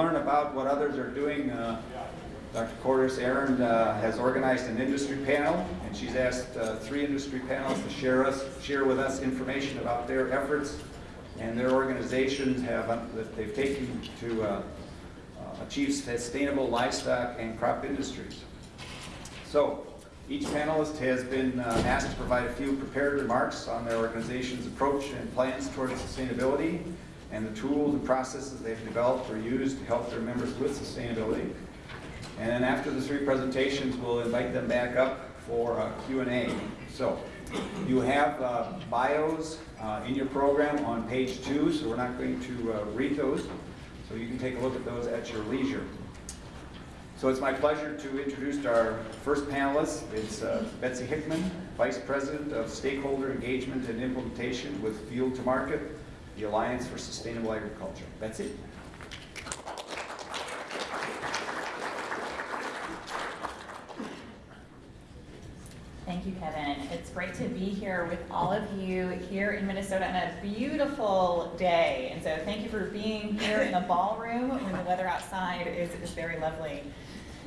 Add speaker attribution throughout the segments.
Speaker 1: learn about what others are doing, uh, Dr. Cordis Aaron uh, has organized an industry panel, and she's asked uh, three industry panels to share us, share with us information about their efforts and their organizations have uh, that they've taken to uh, uh, achieve sustainable livestock and crop industries. So, each panelist has been asked to provide a few prepared remarks on their organization's approach and plans towards sustainability and the tools and processes they've developed or used to help their members with sustainability. And then after the three presentations, we'll invite them back up for a Q&A. So you have uh, bios uh, in your program on page two, so we're not going to uh, read those. So you can take a look at those at your leisure. So it's my pleasure to introduce our first panelist. It's uh, Betsy Hickman, Vice President of Stakeholder Engagement and Implementation with Field to Market, the Alliance for Sustainable Agriculture. Betsy?
Speaker 2: Thank you, Kevin. It's great to be here with all of you here in Minnesota on a beautiful day. And so thank you for being here in the ballroom when the weather outside is, is very lovely.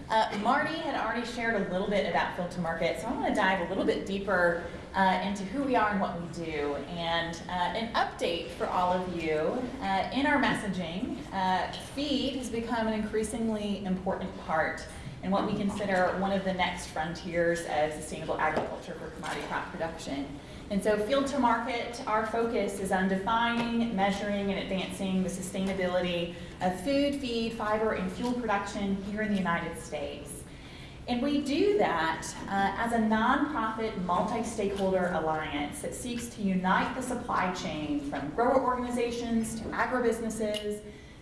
Speaker 2: Uh, Marty had already shared a little bit about Field to Market, so I want to dive a little bit deeper uh, into who we are and what we do. And uh, an update for all of you, uh, in our messaging, uh, feed has become an increasingly important part and what we consider one of the next frontiers of sustainable agriculture for commodity crop production. And so field to market, our focus is on defining, measuring, and advancing the sustainability of food, feed, fiber, and fuel production here in the United States. And we do that uh, as a nonprofit multi-stakeholder alliance that seeks to unite the supply chain from grower organizations to agribusinesses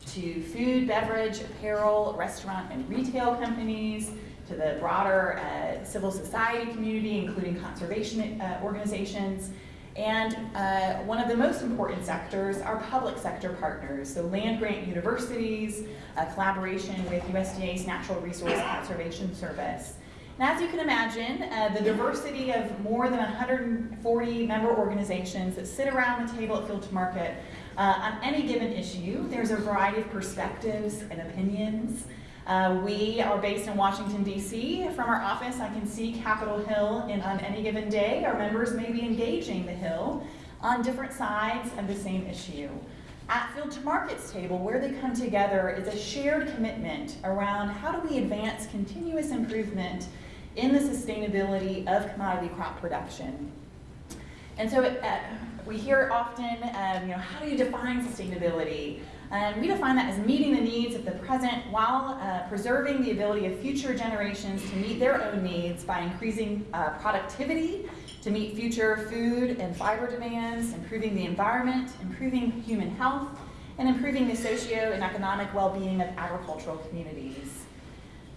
Speaker 2: to food, beverage, apparel, restaurant, and retail companies, to the broader uh, civil society community, including conservation uh, organizations, and uh, one of the most important sectors are public sector partners, so land grant universities, a collaboration with USDA's Natural Resource Conservation Service. And as you can imagine, uh, the diversity of more than 140 member organizations that sit around the table at Field to Market uh, on any given issue, there's a variety of perspectives and opinions. Uh, we are based in Washington, D.C. From our office, I can see Capitol Hill, and on any given day, our members may be engaging the Hill on different sides of the same issue. At Field to Market's table, where they come together is a shared commitment around how do we advance continuous improvement in the sustainability of commodity crop production. And so it, uh, we hear often, um, you know, how do you define sustainability? And we define that as meeting the needs of the present while uh, preserving the ability of future generations to meet their own needs by increasing uh, productivity, to meet future food and fiber demands, improving the environment, improving human health, and improving the socio and economic well-being of agricultural communities.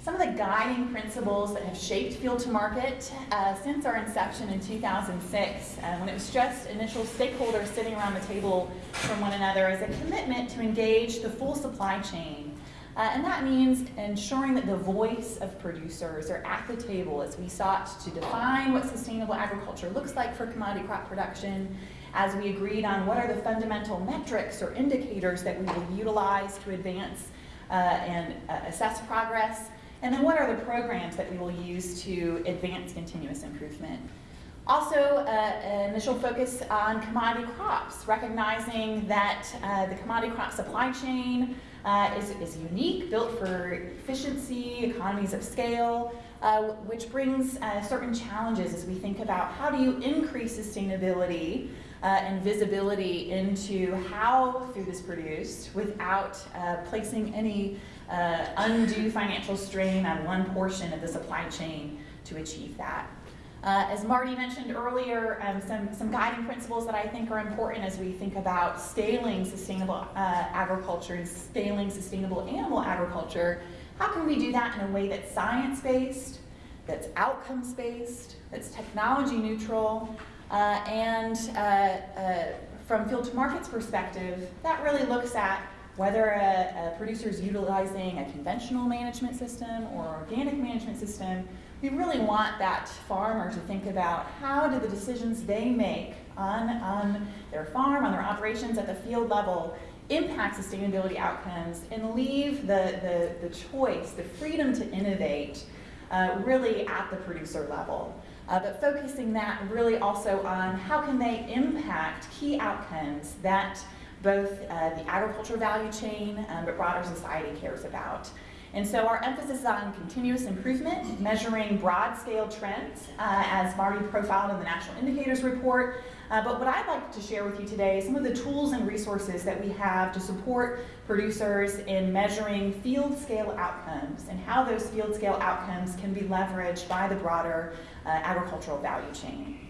Speaker 2: Some of the guiding principles that have shaped Field to Market uh, since our inception in 2006, uh, when it was just initial stakeholders sitting around the table from one another, is a commitment to engage the full supply chain. Uh, and that means ensuring that the voice of producers are at the table as we sought to define what sustainable agriculture looks like for commodity crop production, as we agreed on what are the fundamental metrics or indicators that we will utilize to advance uh, and uh, assess progress, and then what are the programs that we will use to advance continuous improvement? Also, uh, initial focus on commodity crops, recognizing that uh, the commodity crop supply chain uh, is, is unique, built for efficiency, economies of scale, uh, which brings uh, certain challenges as we think about how do you increase sustainability uh, and visibility into how food is produced without placing any undue financial strain on one portion of the supply chain to achieve that. Uh, as Marty mentioned earlier, um, some, some guiding principles that I think are important as we think about scaling sustainable uh, agriculture and scaling sustainable animal agriculture. How can we do that in a way that's science-based, that's outcomes-based, that's technology neutral, uh, and uh, uh, from field to market's perspective, that really looks at whether a, a producer is utilizing a conventional management system or organic management system, we really want that farmer to think about how do the decisions they make on, on their farm, on their operations at the field level impact sustainability outcomes and leave the, the, the choice, the freedom to innovate uh, really at the producer level. Uh, but focusing that really also on how can they impact key outcomes that both uh, the agriculture value chain um, but broader society cares about. And so our emphasis is on continuous improvement, measuring broad scale trends, uh, as Marty profiled in the National Indicators Report. Uh, but what I'd like to share with you today is some of the tools and resources that we have to support producers in measuring field scale outcomes and how those field scale outcomes can be leveraged by the broader uh, agricultural value chain.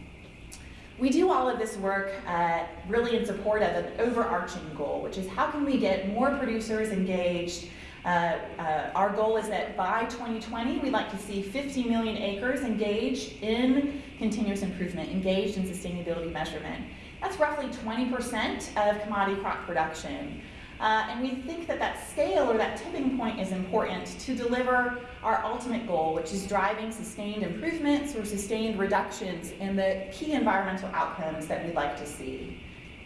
Speaker 2: We do all of this work uh, really in support of an overarching goal, which is how can we get more producers engaged uh, uh, our goal is that by 2020, we'd like to see 50 million acres engaged in continuous improvement, engaged in sustainability measurement. That's roughly 20% of commodity crop production. Uh, and we think that that scale or that tipping point is important to deliver our ultimate goal, which is driving sustained improvements or sustained reductions in the key environmental outcomes that we'd like to see.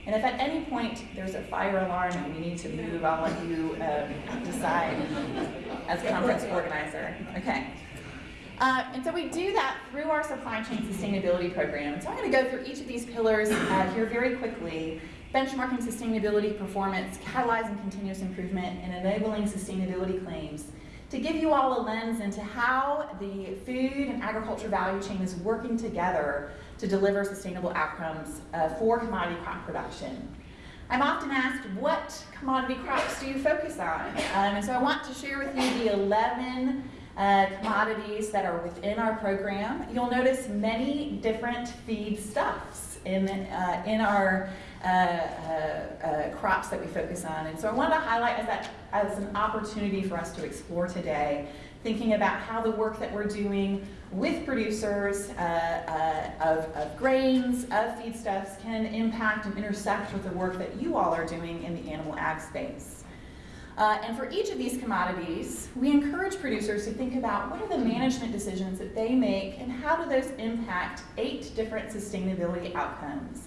Speaker 2: And if at any point there's a fire alarm and we need to move, I'll let you um, decide as conference organizer. Okay. Uh, and so we do that through our supply chain sustainability program. So I'm going to go through each of these pillars uh, here very quickly. Benchmarking sustainability performance, catalyzing continuous improvement, and enabling sustainability claims to give you all a lens into how the food and agriculture value chain is working together to deliver sustainable outcomes uh, for commodity crop production. I'm often asked, what commodity crops do you focus on? Um, and so I want to share with you the 11 uh, commodities that are within our program. You'll notice many different feedstuffs in, uh, in our uh, uh, uh, crops that we focus on. And so I wanted to highlight as, that, as an opportunity for us to explore today, thinking about how the work that we're doing with producers uh, uh, of, of, grains, of feedstuffs, can impact and intersect with the work that you all are doing in the animal ag space. Uh, and for each of these commodities, we encourage producers to think about what are the management decisions that they make and how do those impact eight different sustainability outcomes.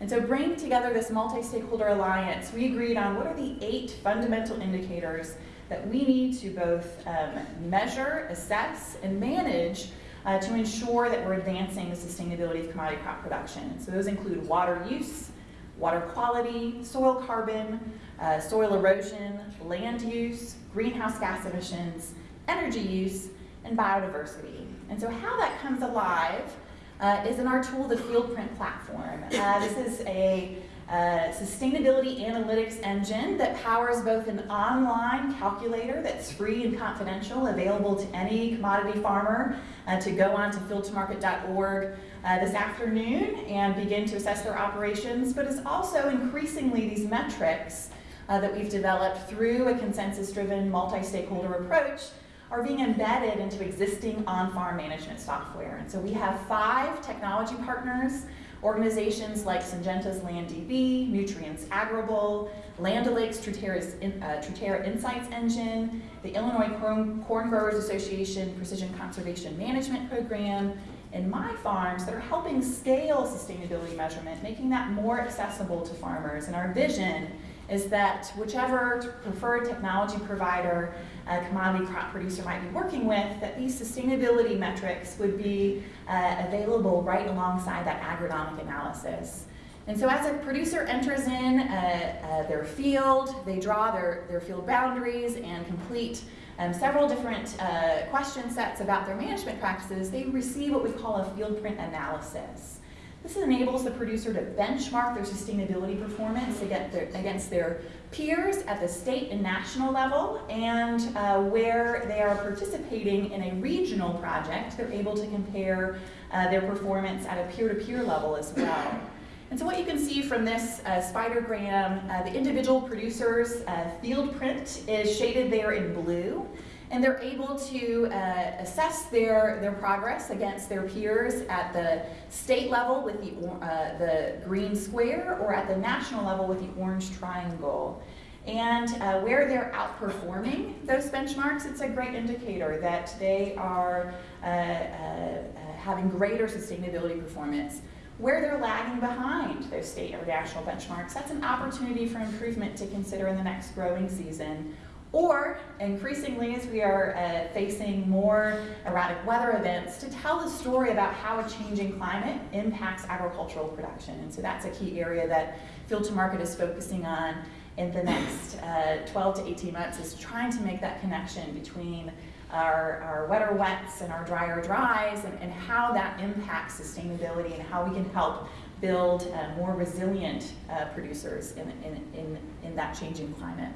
Speaker 2: And so bringing together this multi-stakeholder alliance, we agreed on what are the eight fundamental indicators that we need to both um, measure, assess, and manage uh, to ensure that we're advancing the sustainability of commodity crop production. So those include water use, water quality, soil carbon, uh, soil erosion, land use, greenhouse gas emissions, energy use, and biodiversity. And so how that comes alive uh, is in our tool, the FieldPrint platform. Uh, this is a sustainability analytics engine that powers both an online calculator that's free and confidential, available to any commodity farmer uh, to go on to fieldtomarket.org uh, this afternoon and begin to assess their operations, but is also increasingly these metrics uh, that we've developed through a consensus-driven multi-stakeholder approach are being embedded into existing on-farm management software. And so we have five technology partners Organizations like Syngenta's LandDB, Nutrien's Agrible, Land O'Lakes Truterra's uh, Truterra Insights Engine, the Illinois Corn, Corn Growers Association Precision Conservation Management Program, and MyFarms that are helping scale sustainability measurement, making that more accessible to farmers. And our vision is that whichever preferred technology provider a commodity crop producer might be working with, that these sustainability metrics would be uh, available right alongside that agronomic analysis. And so as a producer enters in uh, uh, their field, they draw their, their field boundaries and complete um, several different uh, question sets about their management practices, they receive what we call a FieldPrint analysis. This enables the producer to benchmark their sustainability performance against their peers at the state and national level, and uh, where they are participating in a regional project, they're able to compare uh, their performance at a peer-to-peer -peer level as well. And so what you can see from this uh, spidergram, uh, the individual producer's uh, FieldPrint is shaded there in blue and they're able to uh, assess their, their progress against their peers at the state level with the, uh, the green square or at the national level with the orange triangle. And uh, where they're outperforming those benchmarks, it's a great indicator that they are uh, uh, having greater sustainability performance. where they're lagging behind those state or national benchmarks. That's an opportunity for improvement to consider in the next growing season. Or, increasingly, as we are uh, facing more erratic weather events, to tell the story about how a changing climate impacts agricultural production. And so that's a key area that Field to Market is focusing on in the next uh, 12 to 18 months is trying to make that connection between our, our wetter wets and our drier dries and, and how that impacts sustainability and how we can help build uh, more resilient uh, producers in, in, in, in that changing climate.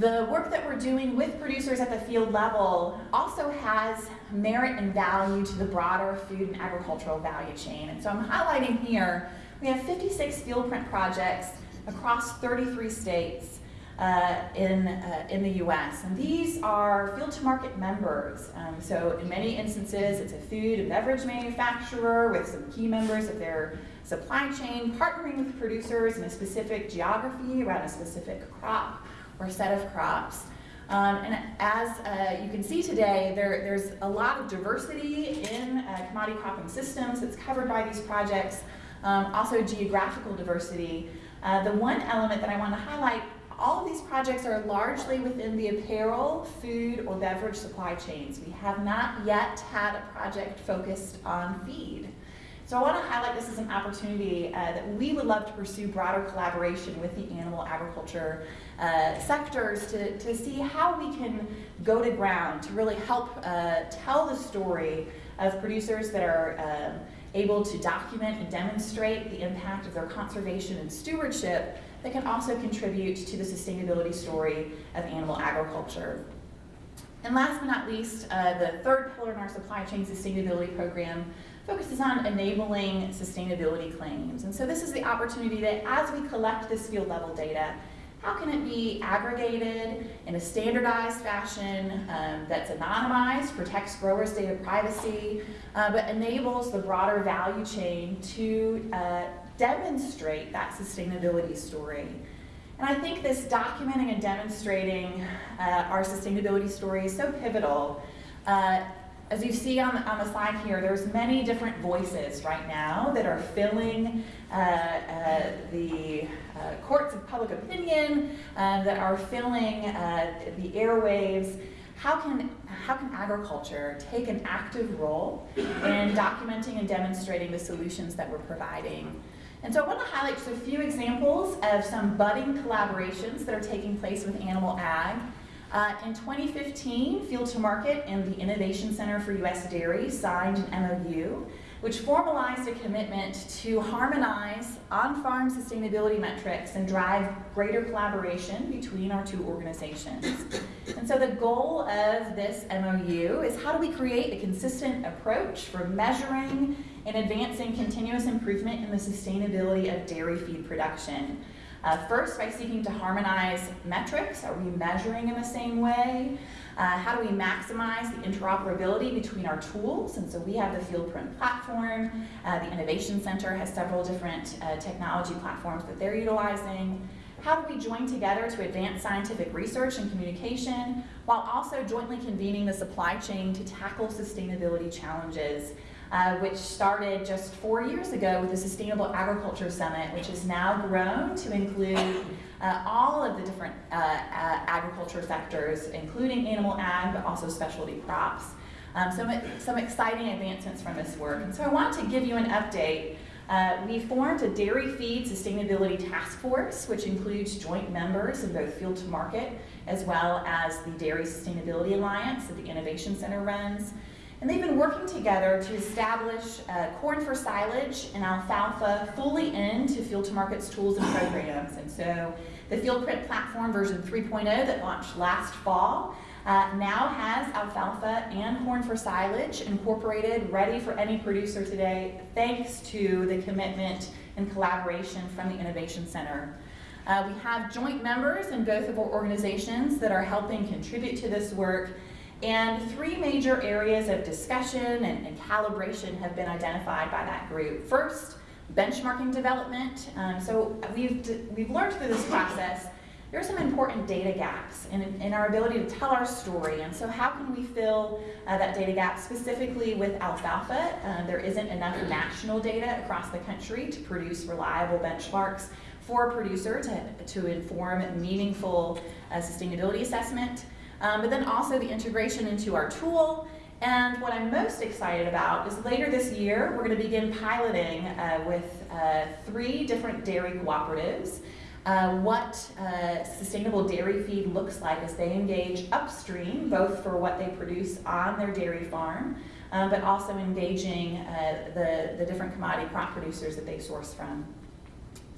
Speaker 2: The work that we're doing with producers at the field level also has merit and value to the broader food and agricultural value chain. And so I'm highlighting here, we have 56 FieldPrint projects across 33 states uh, in, uh, in the US. And these are field to market members. Um, so in many instances, it's a food and beverage manufacturer with some key members of their supply chain partnering with producers in a specific geography around a specific crop or set of crops. Um, and as uh, you can see today, there, there's a lot of diversity in uh, commodity cropping systems that's covered by these projects, um, also geographical diversity. Uh, the one element that I want to highlight, all of these projects are largely within the apparel, food, or beverage supply chains. We have not yet had a project focused on feed. So I want to highlight this as an opportunity uh, that we would love to pursue broader collaboration with the animal agriculture uh, sectors to, to see how we can go to ground to really help uh, tell the story of producers that are um, able to document and demonstrate the impact of their conservation and stewardship that can also contribute to the sustainability story of animal agriculture. And last but not least, uh, the third pillar in our supply chain sustainability program focuses on enabling sustainability claims. And so this is the opportunity that as we collect this field level data, how can it be aggregated in a standardized fashion um, that's anonymized, protects growers' data privacy, uh, but enables the broader value chain to uh, demonstrate that sustainability story. And I think this documenting and demonstrating uh, our sustainability story is so pivotal uh, as you see on, on the slide here, there's many different voices right now that are filling uh, uh, the uh, courts of public opinion, uh, that are filling uh, the airwaves. How can, how can agriculture take an active role in documenting and demonstrating the solutions that we're providing? And so I want to highlight just a few examples of some budding collaborations that are taking place with Animal Ag. Uh, in 2015, Field to Market and the Innovation Center for U.S. Dairy signed an MOU which formalized a commitment to harmonize on-farm sustainability metrics and drive greater collaboration between our two organizations. And so the goal of this MOU is how do we create a consistent approach for measuring and advancing continuous improvement in the sustainability of dairy feed production. Uh, first, by seeking to harmonize metrics. Are we measuring in the same way? Uh, how do we maximize the interoperability between our tools? And so we have the FieldPrint platform. Uh, the Innovation Center has several different uh, technology platforms that they're utilizing. How do we join together to advance scientific research and communication while also jointly convening the supply chain to tackle sustainability challenges uh, which started just four years ago with the Sustainable Agriculture Summit, which has now grown to include uh, all of the different uh, uh agriculture sectors, including animal ag, but also specialty crops. Um, some, some exciting advancements from this work. And so I want to give you an update. Uh, we formed a dairy feed sustainability task force, which includes joint members in both field to market as well as the Dairy Sustainability Alliance that the Innovation Center runs. And they've been working together to establish uh, corn for silage and alfalfa fully into Field to Market's tools and programs. And so the FieldPrint platform version 3.0 that launched last fall uh, now has alfalfa and corn for silage incorporated, ready for any producer today, thanks to the commitment and collaboration from the Innovation Center. Uh, we have joint members in both of our organizations that are helping contribute to this work and three major areas of discussion and, and, calibration have been identified by that group. First, benchmarking development. Um, so we've, we've learned through this process there are some important data gaps in, in our ability to tell our story. And so how can we fill uh, that data gap specifically with alfalfa? Uh, there isn't enough national data across the country to produce reliable benchmarks for a producer to, to inform meaningful uh, sustainability assessment. Um, but then also the integration into our tool and what I'm most excited about is later this year, we're going to begin piloting uh, with uh, three different dairy cooperatives uh, what uh, sustainable dairy feed looks like as they engage upstream, both for what they produce on their dairy farm, um, but also engaging uh, the, the different commodity crop producers that they source from.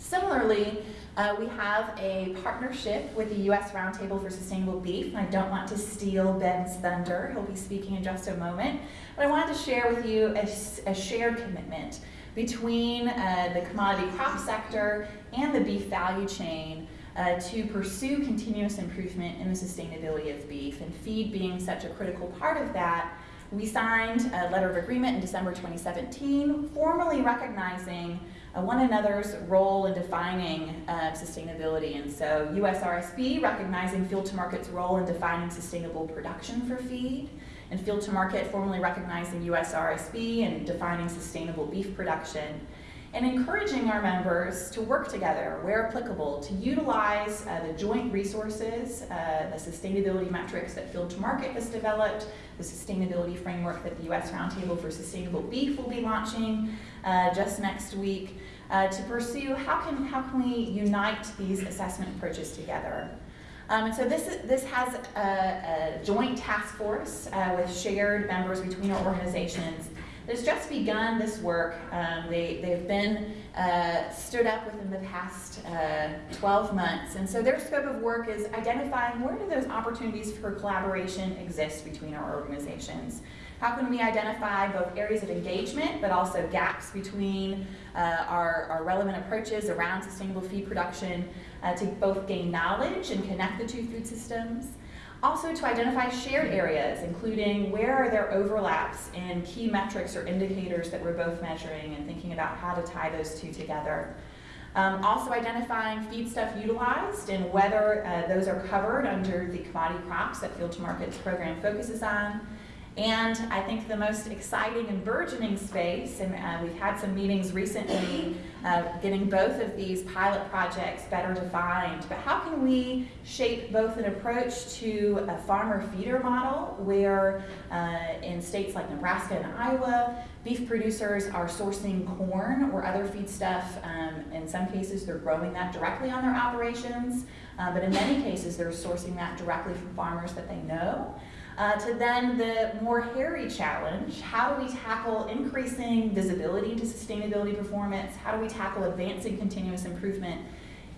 Speaker 2: Similarly, uh, we have a partnership with the U.S. Roundtable for Sustainable Beef, and I don't want to steal Ben's thunder. He'll be speaking in just a moment. But I wanted to share with you a, a shared commitment between uh, the commodity crop sector and the beef value chain uh, to pursue continuous improvement in the sustainability of beef, and feed being such a critical part of that. We signed a letter of agreement in December 2017, formally recognizing uh, one another's role in defining uh, sustainability. And so USRSB recognizing Field to Market's role in defining sustainable production for feed, and Field to Market formally recognizing USRSB and defining sustainable beef production, and encouraging our members to work together where applicable to utilize uh, the joint resources, uh, the sustainability metrics that Field to Market has developed, the sustainability framework that the U.S. Roundtable for Sustainable Beef will be launching uh, just next week, uh, to pursue how can, how can we unite these assessment approaches together. Um, and so this, this has a, a joint task force uh, with shared members between our organizations that's just begun this work. Um, they, they've been uh, stood up within the past uh, 12 months. And so their scope of work is identifying where do those opportunities for collaboration exist between our organizations. How can we identify both areas of engagement, but also gaps between uh, our, our relevant approaches around sustainable feed production uh, to both gain knowledge and connect the two food systems, also to identify shared areas, including where are there overlaps in key metrics or indicators that we're both measuring and thinking about how to tie those two together. Um, also identifying feedstuff utilized and whether uh, those are covered under the commodity crops that Field to Market's program focuses on. And I think the most exciting and burgeoning space, and uh, we've had some meetings recently uh, getting both of these pilot projects better defined, but how can we shape both an approach to a farmer feeder model where uh, in states like Nebraska and Iowa, beef producers are sourcing corn or other feedstuff. Um, in some cases, they're growing that directly on their operations, uh, but in many cases, they're sourcing that directly from farmers that they know. Uh, to then the more hairy challenge, how do we tackle increasing visibility into sustainability performance? How do we tackle advancing continuous improvement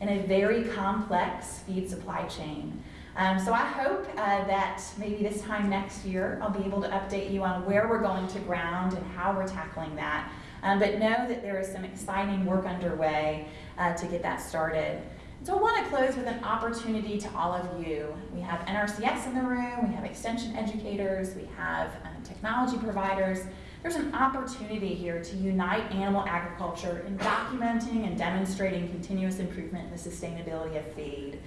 Speaker 2: in a very complex feed supply chain? Um, so I hope uh, that maybe this time next year I'll be able to update you on where we're going to ground and how we're tackling that. Um, but know that there is some exciting work underway uh, to get that started. So I want to close with an opportunity to all of you. We have NRCS in the room, we have extension educators, we have um, technology providers. There's an opportunity here to unite animal agriculture in documenting and demonstrating continuous improvement in the sustainability of feed.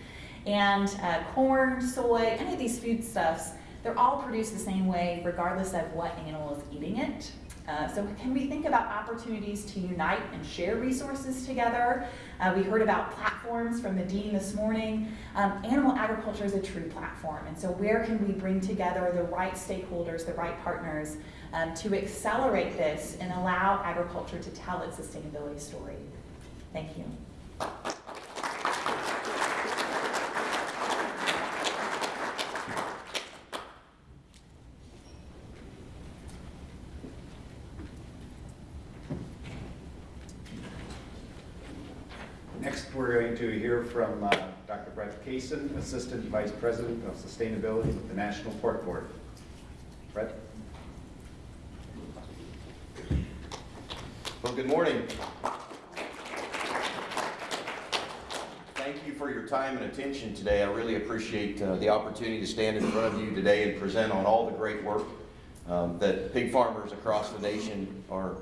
Speaker 2: And uh, corn, soy, any of these foodstuffs, they're all produced the same way regardless of what animal is eating it. Uh, so can we think about opportunities to unite and share resources together? Uh, we heard about platforms from the dean this morning. Um, animal agriculture is a true platform, and so where can we bring together the right stakeholders, the right partners um, to accelerate this and allow agriculture to tell its sustainability story? Thank you.
Speaker 1: Next, we're going to hear from uh, Dr. Brett Kaysen, Assistant Vice President of Sustainability with the National Pork Board. Brett?
Speaker 3: Well, good morning. Thank you for your time and attention today. I really appreciate uh, the opportunity to stand in front of you today and present on all the great work um, that pig farmers across the nation are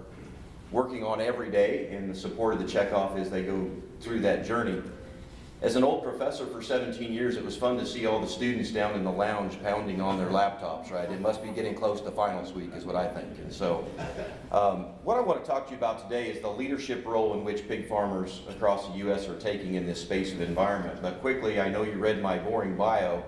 Speaker 3: working on every day in the support of the checkoff as they go through that journey. As an old professor for 17 years, it was fun to see all the students down in the lounge pounding on their laptops, right? It must be getting close to finals week is what I think. And so um, what I want to talk to you about today is the leadership role in which pig farmers across the U.S. are taking in this space of environment. But quickly, I know you read my boring bio,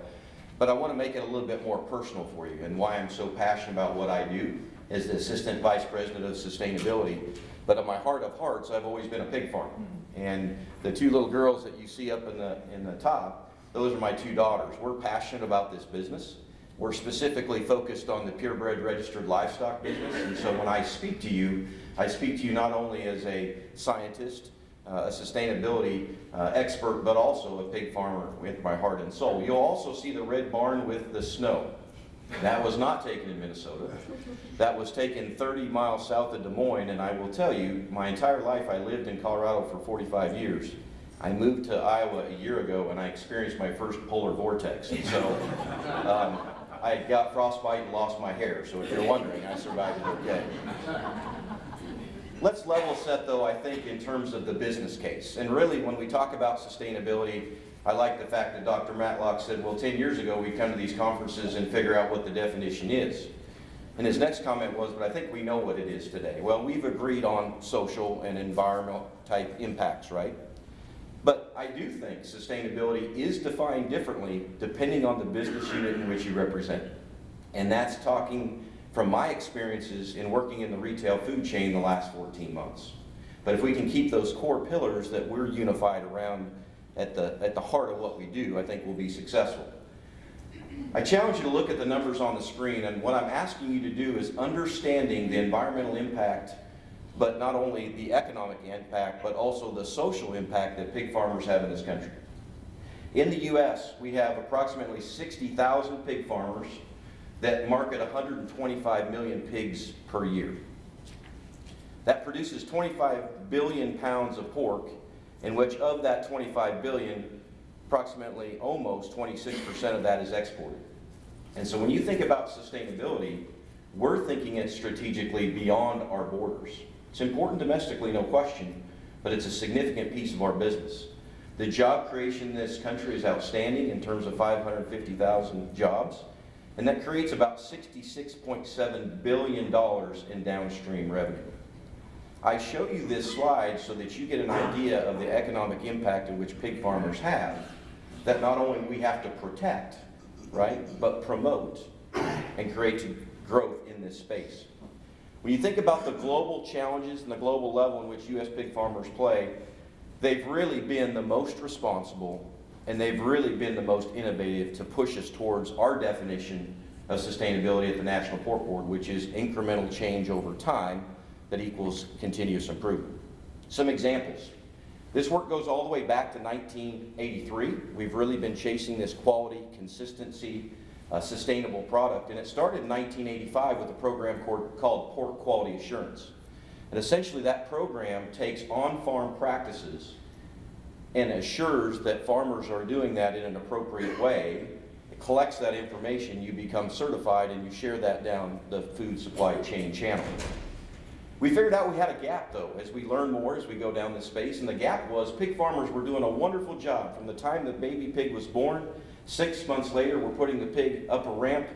Speaker 3: but I want to make it a little bit more personal for you and why I'm so passionate about what I do as the Assistant Vice President of Sustainability. But at my heart of hearts, I've always been a pig farmer. And the two little girls that you see up in the, in the top, those are my two daughters. We're passionate about this business. We're specifically focused on the purebred registered livestock business. And so when I speak to you, I speak to you not only as a scientist, uh, a sustainability uh, expert, but also a pig farmer with my heart and soul. You'll also see the red barn with the snow. That was not taken in Minnesota. That was taken 30 miles south of Des Moines, and I will tell you, my entire life I lived in Colorado for 45 years. I moved to Iowa a year ago, and I experienced my first polar vortex. And so um, I got frostbite and lost my hair, so if you're wondering, I survived it okay. Let's level set, though, I think, in terms of the business case. And really, when we talk about sustainability, I like the fact that Dr. Matlock said, well, 10 years ago, we come to these conferences and figure out what the definition is. And his next comment was, but I think we know what it is today. Well, we've agreed on social and environmental type impacts, right? But I do think sustainability is defined differently depending on the business unit in which you represent. And that's talking from my experiences in working in the retail food chain the last 14 months. But if we can keep those core pillars that we're unified around at the, at the heart of what we do, I think we'll be successful. I challenge you to look at the numbers on the screen, and what I'm asking you to do is understanding the environmental impact, but not only the economic impact, but also the social impact that pig farmers have in this country. In the U.S., we have approximately 60,000 pig farmers that market 125 million pigs per year. That produces 25 billion pounds of pork, in which of that 25 billion, approximately almost 26% of that is exported. And so when you think about sustainability, we're thinking it strategically beyond our borders. It's important domestically, no question, but it's a significant piece of our business. The job creation in this country is outstanding in terms of 550,000 jobs, and that creates about $66.7 billion in downstream revenue. I show you this slide so that you get an idea of the economic impact in which pig farmers have, that not only we have to protect, right, but promote and create growth in this space. When you think about the global challenges and the global level in which U.S. pig farmers play, they've really been the most responsible and they've really been the most innovative to push us towards our definition of sustainability at the National Pork Board, which is incremental change over time that equals continuous improvement. Some examples. This work goes all the way back to 1983. We've really been chasing this quality, consistency, uh, sustainable product. And it started in 1985 with a program called Pork Quality Assurance. And essentially that program takes on-farm practices and assures that farmers are doing that in an appropriate way. It collects that information, you become certified, and you share that down the food supply chain channel. We figured out we had a gap though, as we learn more as we go down this space, and the gap was pig farmers were doing a wonderful job from the time the baby pig was born. Six months later, we're putting the pig up a ramp.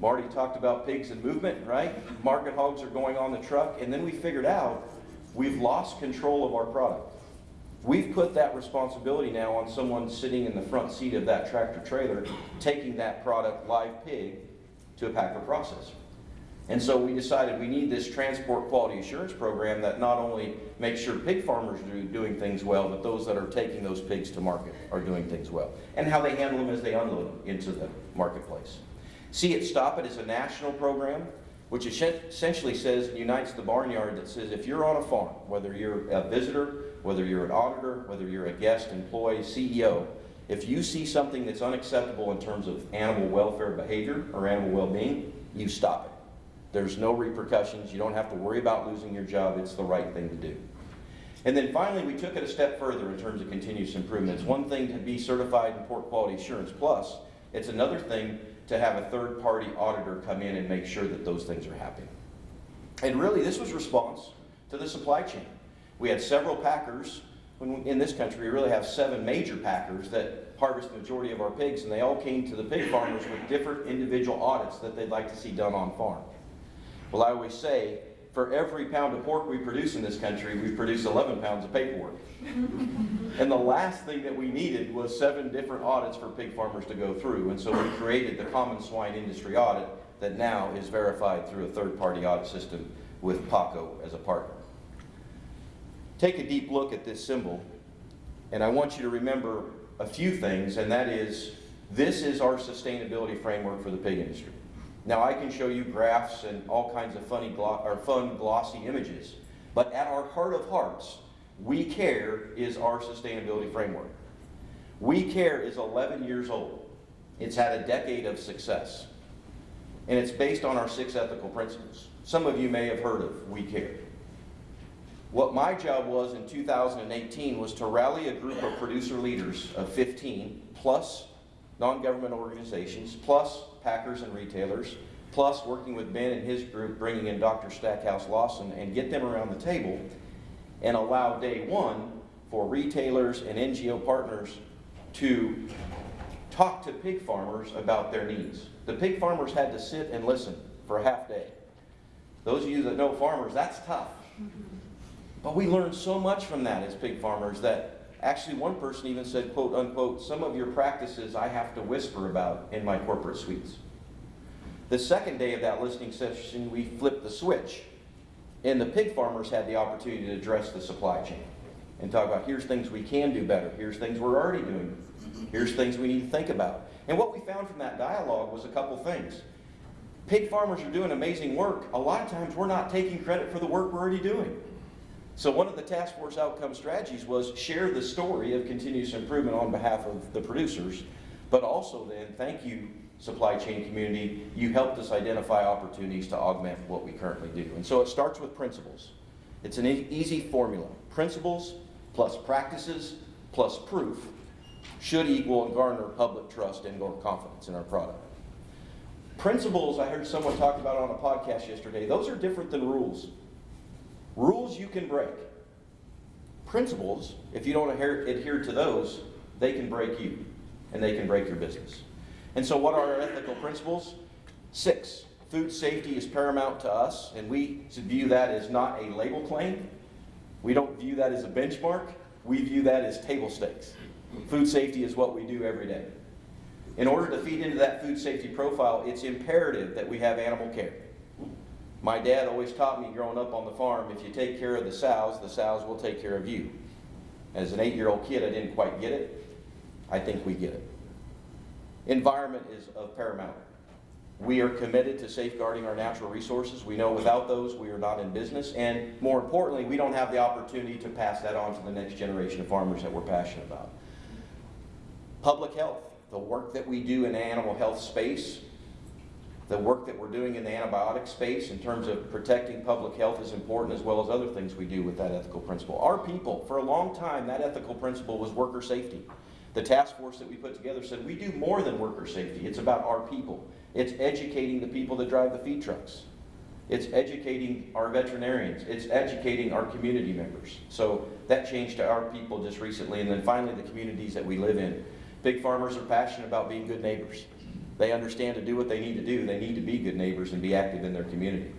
Speaker 3: Marty talked about pigs and movement, right? Market hogs are going on the truck, and then we figured out we've lost control of our product. We've put that responsibility now on someone sitting in the front seat of that tractor trailer, taking that product, live pig, to a packer processor. And so we decided we need this transport quality assurance program that not only makes sure pig farmers are doing things well, but those that are taking those pigs to market are doing things well. And how they handle them as they unload them into the marketplace. See It Stop It is a national program which essentially says, unites the barnyard that says if you're on a farm, whether you're a visitor, whether you're an auditor, whether you're a guest, employee, CEO, if you see something that's unacceptable in terms of animal welfare behavior or animal well-being, you stop it. There's no repercussions. You don't have to worry about losing your job. It's the right thing to do. And then finally, we took it a step further in terms of continuous improvement. It's one thing to be certified in Pork Quality Assurance Plus. It's another thing to have a third-party auditor come in and make sure that those things are happening. And really, this was response to the supply chain. We had several packers in this country, we really have seven major packers that harvest the majority of our pigs, and they all came to the pig farmers with different individual audits that they'd like to see done on farm. Well, I always say, for every pound of pork we produce in this country, we produce 11 pounds of paperwork. and the last thing that we needed was seven different audits for pig farmers to go through, and so we created the Common Swine Industry Audit that now is verified through a third-party audit system with PAACO as a partner. Take a deep look at this symbol, and I want you to remember a few things, and that is, this is our sustainability framework for the pig industry. Now I can show you graphs and all kinds of funny or fun glossy images, but at our heart of hearts, We Care is our sustainability framework. We Care is 11 years old. It's had a decade of success. And it's based on our six ethical principles. Some of you may have heard of We Care. What my job was in 2018 was to rally a group of producer leaders of 15, plus non-government organizations, plus packers and retailers, plus working with Ben and his group, bringing in Dr. Stackhouse Lawson, and get them around the table and allow day one for retailers and NGO partners to talk to pig farmers about their needs. The pig farmers had to sit and listen for a half day. Those of you that know farmers, that's tough. But we learned so much from that as pig farmers that actually one person even said, quote unquote, some of your practices I have to whisper about in my corporate suites. The second day of that listening session, we flipped the switch. And the pig farmers had the opportunity to address the supply chain and talk about here's things we can do better, here's things we're already doing, here's things we need to think about. And what we found from that dialogue was a couple things. Pig farmers are doing amazing work. A lot of times we're not taking credit for the work we're already doing. So one of the task force outcome strategies was share the story of continuous improvement on behalf of the producers, but also then thank you supply chain community, you helped us identify opportunities to augment what we currently do. And so it starts with principles. It's an e easy formula. Principles plus practices plus proof should equal and garner public trust and or confidence in our product. Principles, I heard someone talk about on a podcast yesterday, those are different than rules. Rules you can break. Principles, if you don't adhere, adhere to those, they can break you and they can break your business. And so, what are our ethical principles? Six. Food safety is paramount to us, and we view that as not a label claim. We don't view that as a benchmark. We view that as table stakes. Food safety is what we do every day. In order to feed into that food safety profile, it's imperative that we have animal care. My dad always taught me growing up on the farm, if you take care of the sows, the sows will take care of you. As an eight-year-old kid, I didn't quite get it. I think we get it. Environment is of paramount. We are committed to safeguarding our natural resources. We know without those, we are not in business. And more importantly, we don't have the opportunity to pass that on to the next generation of farmers that we're passionate about. Public health, the work that we do in the animal health space, the work that we're doing in the antibiotic space in terms of protecting public health is important as well as other things we do with that ethical principle. Our people, for a long time, that ethical principle was worker safety. The task force that we put together said we do more than worker safety. It's about our people. It's educating the people that drive the feed trucks. It's educating our veterinarians. It's educating our community members. So that changed to our people just recently. And then finally, the communities that we live in. Big farmers are passionate about being good neighbors. They understand to do what they need to do. They need to be good neighbors and be active in their community.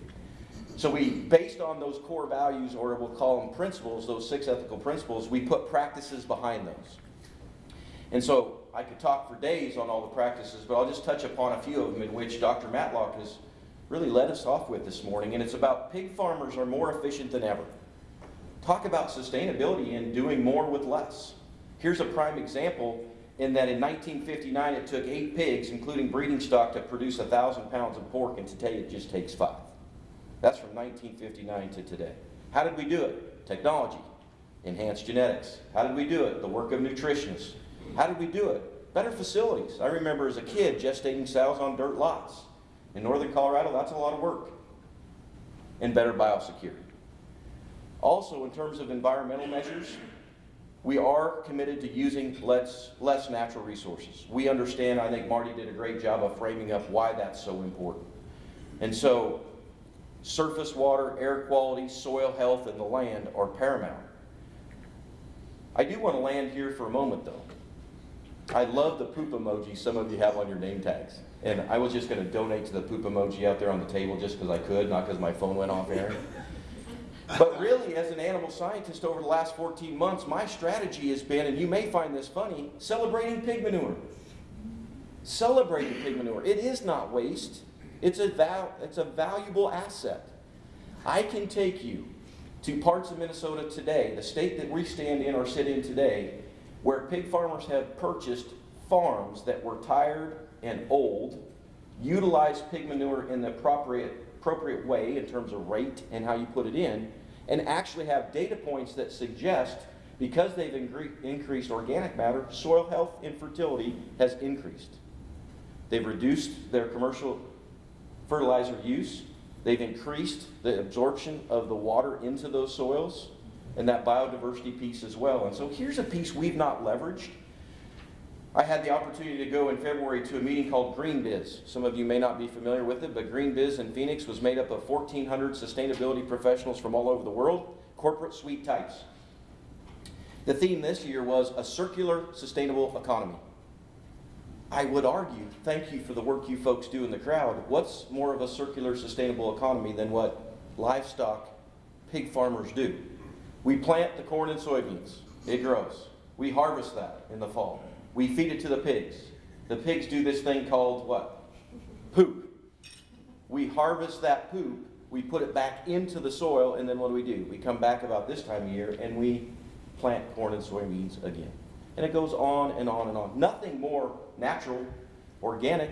Speaker 3: So we, based on those core values, or we'll call them principles, those six ethical principles, we put practices behind those. And so I could talk for days on all the practices, but I'll just touch upon a few of them in which Dr. Matlock has really led us off with this morning. And it's about pig farmers are more efficient than ever. Talk about sustainability and doing more with less. Here's a prime example in that in 1959 it took eight pigs, including breeding stock, to produce 1,000 pounds of pork, and today it just takes five. That's from 1959 to today. How did we do it? Technology, enhanced genetics. How did we do it? The work of nutritionists, how did we do it? Better facilities. I remember as a kid gestating sows on dirt lots. In northern Colorado, that's a lot of work. And better biosecurity. Also, in terms of environmental measures, we are committed to using less, less natural resources. We understand, I think Marty did a great job of framing up why that's so important. And so, surface water, air quality, soil health, and the land are paramount. I do want to land here for a moment though. I love the poop emoji some of you have on your name tags. And I was just going to donate to the poop emoji out there on the table just because I could, not because my phone went off, Aaron. But really, as an animal scientist over the last 14 months, my strategy has been, and you may find this funny, celebrating pig manure. Celebrating pig manure. It is not waste. It's a, val- it's a valuable asset. I can take you to parts of Minnesota today, the state that we stand in or sit in today, where pig farmers have purchased farms that were tired and old, utilized pig manure in the appropriate, appropriate way in terms of rate and how you put it in, and actually have data points that suggest because they've increased organic matter, soil health and fertility has increased. They've reduced their commercial fertilizer use. They've increased the absorption of the water into those soils and that biodiversity piece as well. And so here's a piece we've not leveraged. I had the opportunity to go in February to a meeting called GreenBiz. Some of you may not be familiar with it, but GreenBiz in Phoenix was made up of 1,400 sustainability professionals from all over the world, corporate suite types. The theme this year was a circular, sustainable economy. I would argue, thank you for the work you folks do in the crowd. What's more of a circular, sustainable economy than what livestock pig farmers do? We plant the corn and soybeans, it grows. We harvest that in the fall. We feed it to the pigs. The pigs do this thing called what? Poop. We harvest that poop, we put it back into the soil, and then what do we do? We come back about this time of year and we plant corn and soybeans again. And it goes on and on and on. Nothing more natural, organic,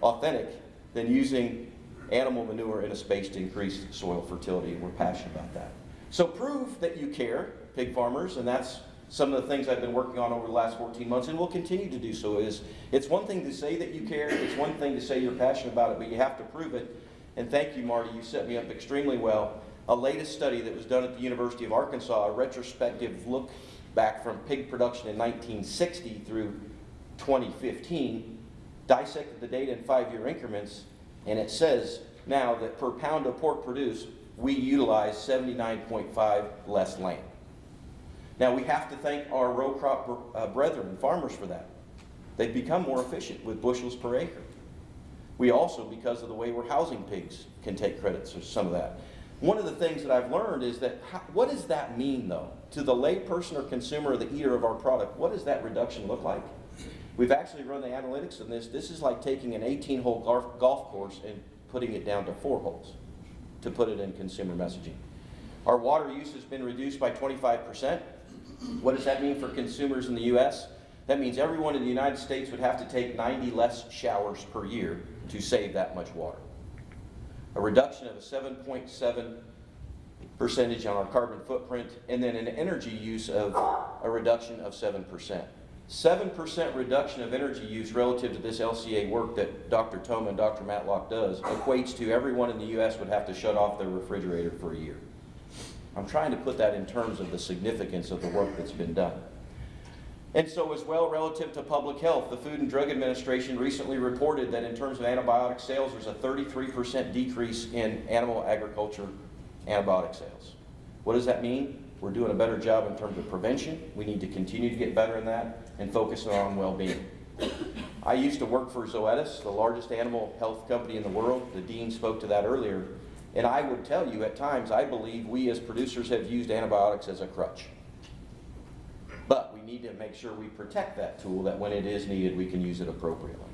Speaker 3: authentic than using animal manure in a space to increase soil fertility. We're passionate about that. So prove that you care, pig farmers, and that's some of the things I've been working on over the last 14 months and will continue to do so is it's one thing to say that you care, it's one thing to say you're passionate about it, but you have to prove it. And thank you, Marty, you set me up extremely well. A latest study that was done at the University of Arkansas, a retrospective look back from pig production in 1960 through 2015, dissected the data in five-year increments, and it says now that per pound of pork produced, we utilize 79.5 less land. Now, we have to thank our row crop uh, brethren, farmers, for that. They've become more efficient with bushels per acre. We also, because of the way we're housing pigs, can take credits for some of that. One of the things that I've learned is that how, what does that mean, though, to the layperson or consumer or the eater of our product? What does that reduction look like? We've actually run the analytics on this. This is like taking an 18 hole golf, golf course and putting it down to four holes to put it in consumer messaging. Our water use has been reduced by 25%. What does that mean for consumers in the U.S.? That means everyone in the United States would have to take 90 less showers per year to save that much water. A reduction of a 7.7 percentage on our carbon footprint, and then an energy use of a reduction of 7%. 7% reduction of energy use relative to this LCA work that Dr. Thoma and Dr. Matlock does equates to everyone in the U.S. would have to shut off their refrigerator for a year. I'm trying to put that in terms of the significance of the work that's been done. And so as well, relative to public health, the Food and Drug Administration recently reported that in terms of antibiotic sales, there's a 33% decrease in animal agriculture antibiotic sales. What does that mean? We're doing a better job in terms of prevention. We need to continue to get better in that and focus on well-being. I used to work for Zoetis, the largest animal health company in the world. The dean spoke to that earlier. And I would tell you, at times, I believe we as producers have used antibiotics as a crutch. But we need to make sure we protect that tool, that when it is needed, we can use it appropriately.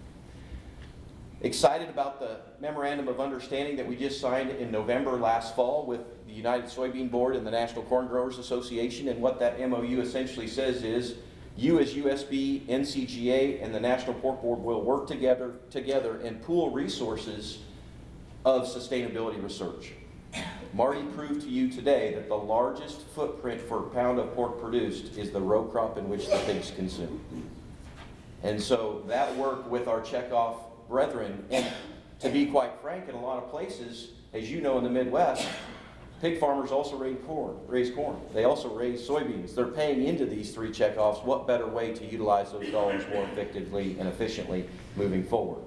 Speaker 3: Excited about the memorandum of understanding that we just signed in November last fall with the United Soybean Board and the National Corn Growers Association. And what that MOU essentially says is you as USB, NCGA, and the National Pork Board will work together, together and pool resources of sustainability research. Marty proved to you today that the largest footprint for a pound of pork produced is the row crop in which the pigs consume. And so that work with our checkoff brethren, and to be quite frank, in a lot of places, as you know in the Midwest, pig farmers also raise corn, raise corn. They also raise soybeans. They're paying into these three checkoffs. What better way to utilize those dollars more effectively and efficiently moving forward?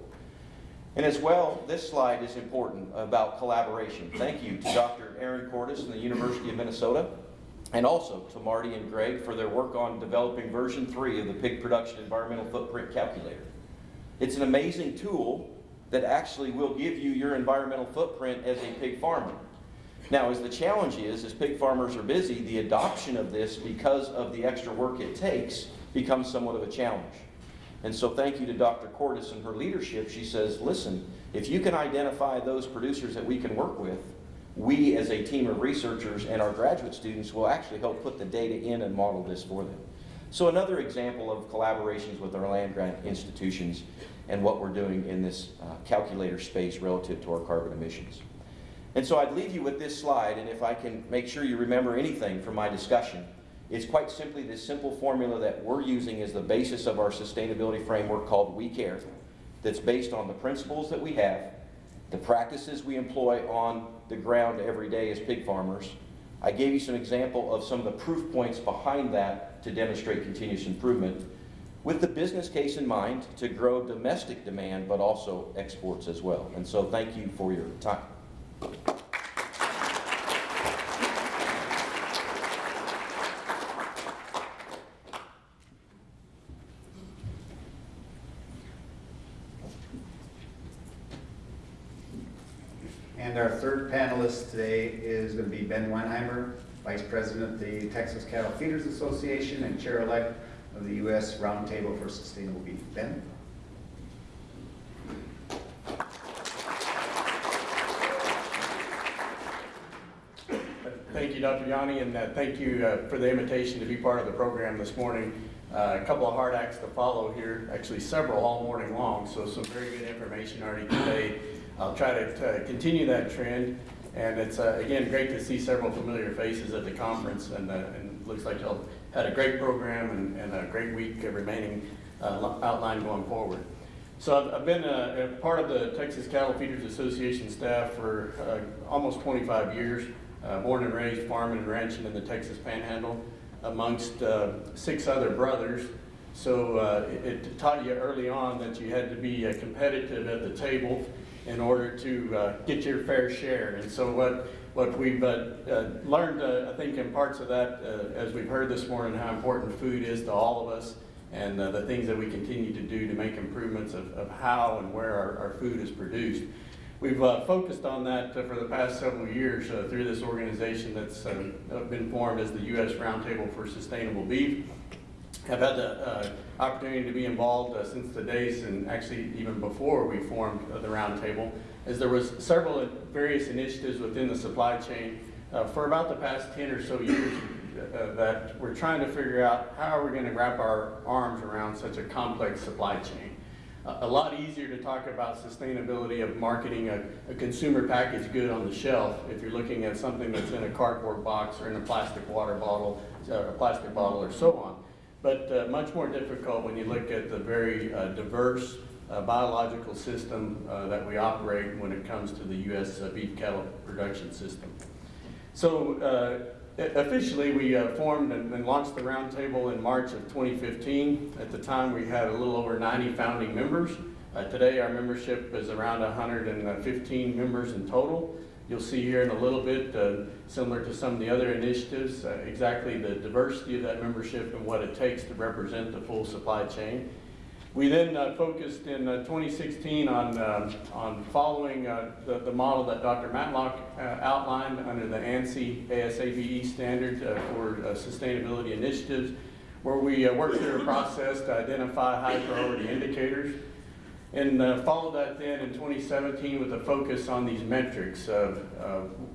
Speaker 3: And as well, this slide is important about collaboration. Thank you to Dr. Erin Cortus from the University of Minnesota. and also to Marty and Greg for their work on developing version three of the Pig Production Environmental Footprint Calculator. It's an amazing tool that actually will give you your environmental footprint as a pig farmer. Now, as the challenge is, as pig farmers are busy, the adoption of this, because of the extra work it takes, becomes somewhat of a challenge. And so thank you to Dr. Cortus and her leadership. She says, listen, if you can identify those producers that we can work with, we as a team of researchers and our graduate students will actually help put the data in and model this for them. So another example of collaborations with our land grant institutions and what we're doing in this uh, calculator space relative to our carbon emissions. And so I'd leave you with this slide, and if I can make sure you remember anything from my discussion, it's quite simply this simple formula that we're using as the basis of our sustainability framework called We Care, that's based on the principles that we have, the practices we employ on the ground every day as pig farmers. I gave you some example of some of the proof points behind that to demonstrate continuous improvement with the business case in mind to grow domestic demand but also exports as well. And so thank you for your time.
Speaker 1: And our today is going to be Ben Weinheimer, Vice President of the Texas Cattle Feeders Association and Chair-elect of the U.S. Roundtable for Sustainable Beef. Ben?
Speaker 4: Thank you, Dr. Yanni, and uh, thank you uh, for the invitation to be part of the program this morning. Uh, A couple of hard acts to follow here, actually several all morning long, so some very good information already today. I'll try to uh, continue that trend, and it's, uh, again, great to see several familiar faces at the conference, and uh, and looks like y'all had a great program and and a great week remaining uh, outline going forward. So I've, I've been a, a part of the Texas Cattle Feeders Association staff for uh, almost 25 years. Uh, born and raised farming and ranching in the Texas Panhandle amongst uh, six other brothers. So uh, it, it taught you early on that you had to be uh, competitive at the table in order to uh, get your fair share. And so what what we've uh, uh, learned, uh, I think, in parts of that, as we've heard this morning, how important food is to all of us, and the things that we continue to do to make improvements of, of how and where our, our food is produced. We've focused on that for the past several years through this organization that's been formed as the U.S. Roundtable for Sustainable Beef. I've had the uh, opportunity to be involved uh, since the days and actually even before we formed the roundtable, as there was several various initiatives within the supply chain uh, for about the past 10 or so years uh, that we're trying to figure out how are we going to wrap our arms around such a complex supply chain a lot easier to talk about sustainability of marketing a, a, consumer packaged good on the shelf if you're looking at something that's in a cardboard box or in a plastic water bottle, uh, a plastic bottle or so on. But uh, much more difficult when you look at the very uh, diverse uh, biological system uh, that we operate when it comes to the U.S. Uh, beef cattle production system. So Officially, we uh, formed and, and, launched the roundtable in March of 2015. At the time, we had a little over 90 founding members. Uh, today, our membership is around 115 members in total. You'll see here in a little bit, uh, similar to some of the other initiatives, uh, exactly the diversity of that membership and what it takes to represent the full supply chain. We then uh, focused in uh, 2016 on, uh, on following uh, the, the model that Dr. Matlock outlined under the ANSI ASABE standard for sustainability initiatives, where we worked through a process to identify high priority indicators. And followed that then in 2017 with a focus on these metrics of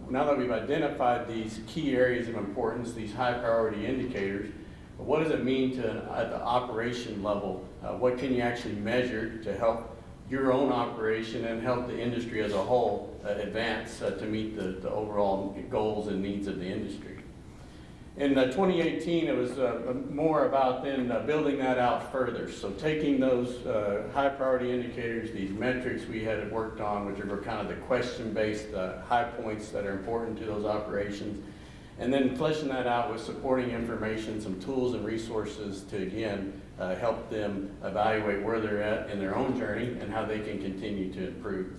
Speaker 4: now that we've identified these key areas of importance, these high priority indicators, what does it mean to, at the operation level uh, what can you actually measure to help your own operation and help the industry as a whole uh, advance uh, to meet the, the overall goals and needs of the industry. In uh, 2018, it was uh, more about then uh, building that out further. So taking those high priority indicators, these metrics we had worked on, which were kind of the question-based high points that are important to those operations, and then fleshing that out with supporting information, some tools and resources to, again, uh, help them evaluate where they're at in their own journey and how they can continue to improve.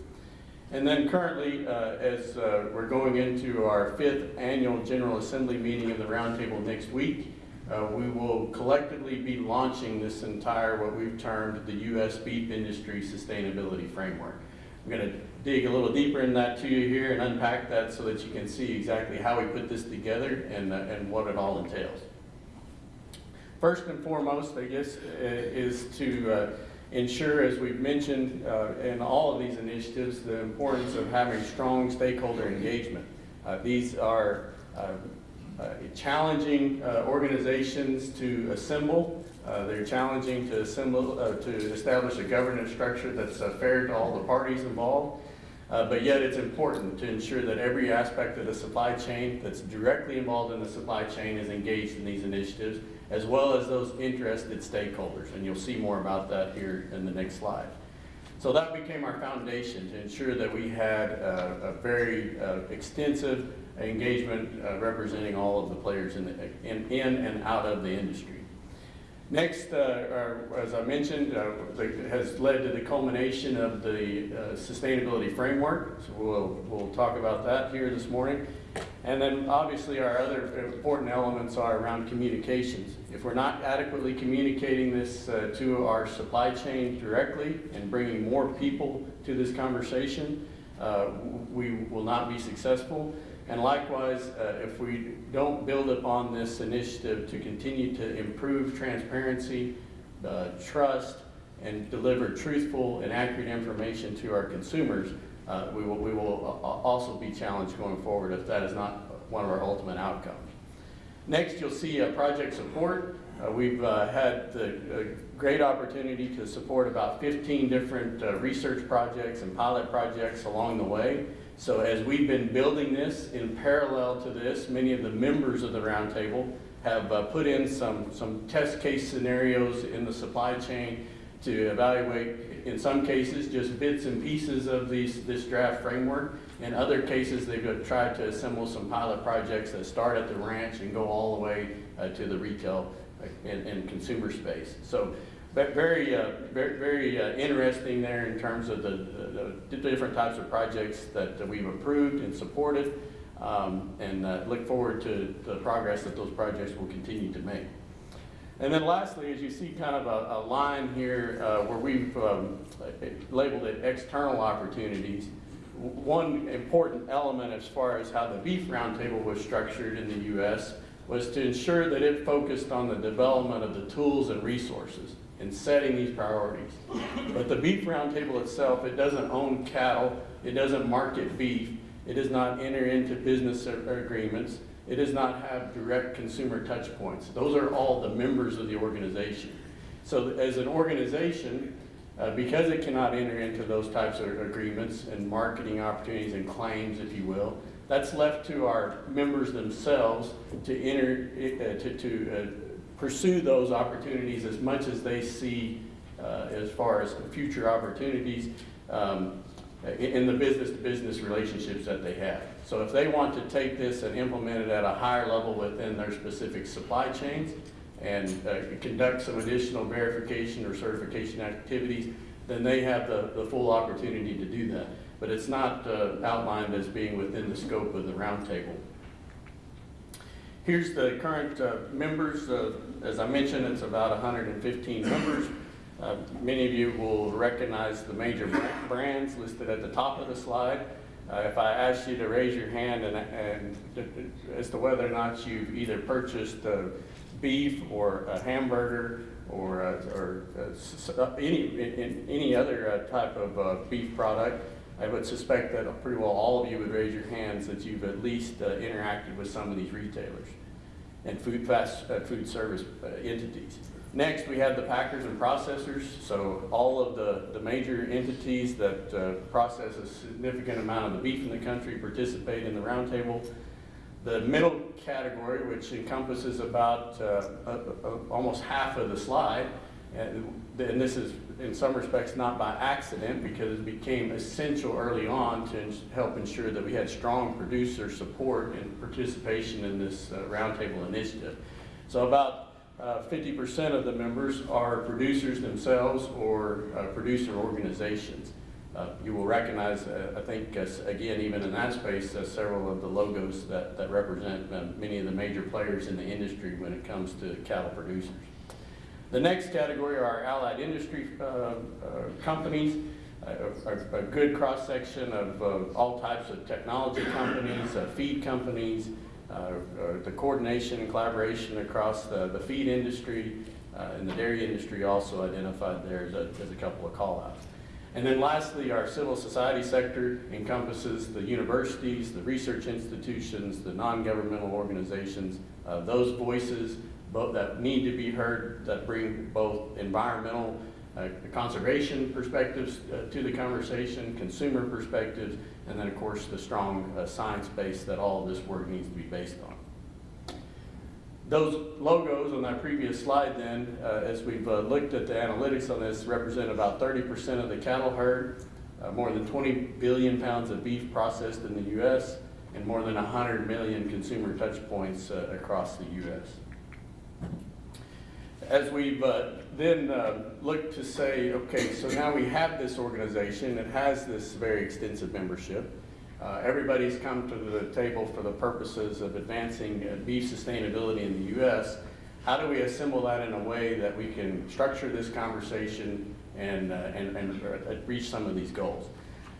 Speaker 4: And then currently, uh, as uh, we're going into our fifth annual General Assembly meeting of the Roundtable next week, uh, we will collectively be launching this entire, what we've termed the U.S. Beef Industry Sustainability Framework. I'm going to dig a little deeper in that to you here and unpack that so that you can see exactly how we put this together and, uh, and what it all entails. First and foremost, I guess, uh, is to uh, ensure, as we've mentioned uh, in all of these initiatives, the importance of having strong stakeholder engagement. Uh, These are uh, uh, challenging uh, organizations to assemble. They're challenging to assemble, to establish a governance structure that's fair to all the parties involved. Uh, But yet it's important to ensure that every aspect of the supply chain that's directly involved in the supply chain is engaged in these initiatives, as well as those interested stakeholders. And you'll see more about that here in the next slide. So that became our foundation to ensure that we had uh, a very uh, extensive engagement uh, representing all of the players in, the, in, in and out of the industry. Next, uh, as I mentioned, uh, the- has led to the culmination of the uh, sustainability framework. So we'll, we'll talk about that here this morning. And then obviously our other important elements are around communications. If we're not adequately communicating this uh, to our supply chain directly and bringing more people to this conversation, uh, we will not be successful. And likewise, uh, if we don't build upon this initiative to continue to improve transparency, uh, trust, and deliver truthful and accurate information to our consumers, uh, we will, we will a- a- also be challenged going forward if that is not one of our ultimate outcomes. Next, you'll see uh, project support. Uh, We've uh, had the uh, great opportunity to support about 15 different uh, research projects and pilot projects along the way. So as we've been building this, in parallel to this, many of the members of the roundtable have uh, put in some, some test case scenarios in the supply chain to evaluate, in some cases, just bits and pieces of these, this draft framework. In other cases, they've tried to assemble some pilot projects that start at the ranch and go all the way uh, to the retail uh, and, and consumer space. So, very, uh, very, very uh, interesting there in terms of the, the, different types of projects that that we've approved and supported. Um, and uh, look forward to the progress that those projects will continue to make. And then lastly, as you see kind of a, a line here uh, where we've um, labeled it external opportunities, one important element as far as how the beef roundtable was structured in the U.S. was to ensure that it focused on the development of the tools and resources in setting these priorities. But the beef roundtable itself, it doesn't own cattle, it doesn't market beef, it does not enter into business agreements, it does not have direct consumer touch points. Those are all the members of the organization. So as an organization, uh, because it cannot enter into those types of agreements and marketing opportunities and claims, if you will, that's left to our members themselves to enter, uh, to, to uh, pursue those opportunities as much as they see uh, as far as future opportunities um, in, the business-to-business relationships that they have. So if they want to take this and implement it at a higher level within their specific supply chains and uh, conduct some additional verification or certification activities, then they have the, the full opportunity to do that. But it's not uh, outlined as being within the scope of the roundtable. Here's the current uh, members. As I mentioned, it's about 115 members. Uh, Many of you will recognize the major brands listed at the top of the slide. Uh, If I ask you to raise your hand and, and as to whether or not you've either purchased beef or a hamburger or, uh, or uh, uh, any, in- any other uh, type of uh, beef product, I would suspect that pretty well all of you would raise your hands that you've at least interacted with some of these retailers and food fast, food service entities. Next, we have the packers and processors. So all of the, the major entities that uh, process a significant amount of the beef in the country participate in the roundtable. The middle category, which encompasses about uh, uh, uh, almost half of the slide, and and this is in some respects not by accident because it became essential early on to help ensure that we had strong producer support and participation in this uh, roundtable initiative. So about 50% of the members are producers themselves or uh, producer organizations. Uh, You will recognize, uh, I think, uh, again, even in that space, uh, several of the logos that, that represent uh, many of the major players in the industry when it comes to cattle producers. The next category are allied industry uh, uh, companies, a- a a good cross-section of uh, all types of technology companies, uh, feed companies, uh, uh, the coordination and collaboration across the the feed industry uh, and the dairy industry also identified there as a as a couple of call-outs. And then lastly, our civil society sector encompasses the universities, the research institutions, the non-governmental organizations, uh, those voices that need to be heard, that bring both environmental uh, conservation perspectives uh, to the conversation, consumer perspectives, and then, of course, the strong uh, science base that all of this work needs to be based on. Those logos on that previous slide then, uh, as we've uh, looked at the analytics on this, represent about 30% of the cattle herd, uh, more than 20 billion pounds of beef processed in the U.S., and more than 100 million consumer touch points uh, across the U.S. As we've uh, then uh, looked to say, okay, so now we have this organization, it has this very extensive membership. Uh, Everybody's come to the table for the purposes of advancing uh, beef sustainability in the U.S. How do we assemble that in a way that we can structure this conversation and, uh, and, and uh, reach some of these goals?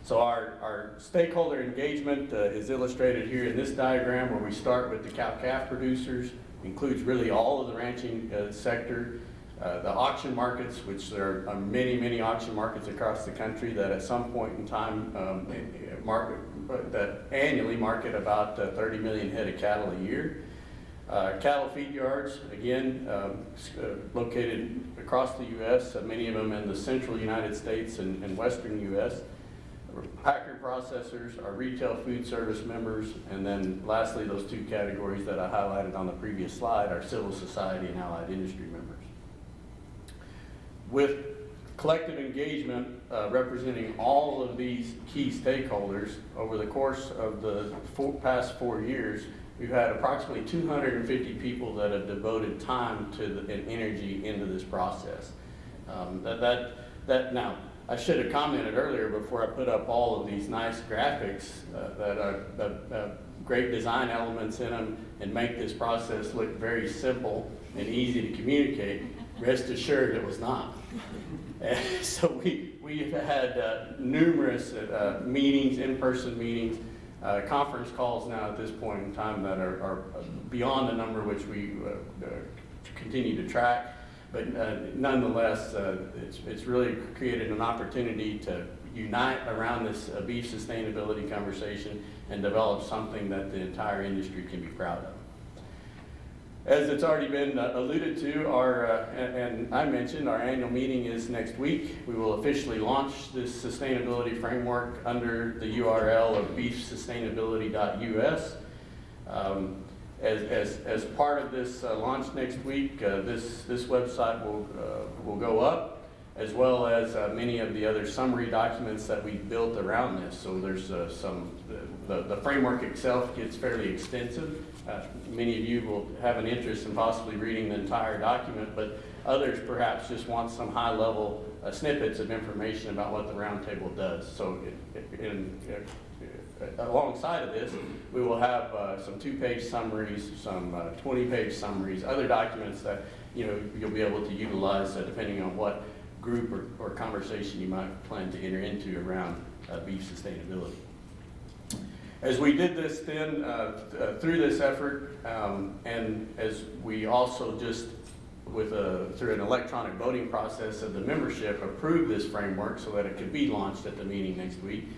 Speaker 4: So our, our stakeholder engagement uh, is illustrated here in this diagram where we start with the cow-calf producers, includes really all of the ranching sector, uh, the auction markets, which there are many, many auction markets across the country that at some point in time um, market, that annually market about uh, 30 million head of cattle a year. Uh, cattle feed yards, again, um, uh, located across the U.S., uh, many of them in the central United States and, and western U.S. Packer processors, our retail food service members, and then lastly, those two categories that I highlighted on the previous slide, our civil society and allied industry members. With collective engagement uh, representing all of these key stakeholders over the course of the four, past four years, we've had approximately 250 people that have devoted time to the, and energy into this process. Um, that, that, that, now, I should have commented earlier before I put up all of these nice graphics uh, that are uh, uh, great design elements in them and make this process look very simple and easy to communicate. Rest assured it was not. So we, we've had uh, numerous uh, meetings, in-person meetings, uh, conference calls now at this point in time that are, are beyond the number which we uh, uh, continue to track. But uh, nonetheless, it's, it's really created an opportunity to unite around this beef sustainability conversation and develop something that the entire industry can be proud of. As it's already been uh, alluded to, our, uh, and and I mentioned, our annual meeting is next week. We will officially launch this sustainability framework under the URL of beefsustainability.us. Um, As, as, as part of this uh, launch next week, uh, this, this website will, uh, will go up, as well as uh, many of the other summary documents that we built around this. So there's uh, some, the, the framework itself gets fairly extensive. Uh, Many of you will have an interest in possibly reading the entire document, but others perhaps just want some high-level uh, snippets of information about what the roundtable does. So it- in, uh, alongside of this, we will have uh, some two-page summaries, some 20-page summaries, other documents that, you know, you'll be able to utilize uh, depending on what group or, or conversation you might plan to enter into around uh, beef sustainability. As we did this then, uh, uh, through this effort, um, and as we also just with a, through an electronic voting process of the membership, approved this framework so that it could be launched at the meeting next week.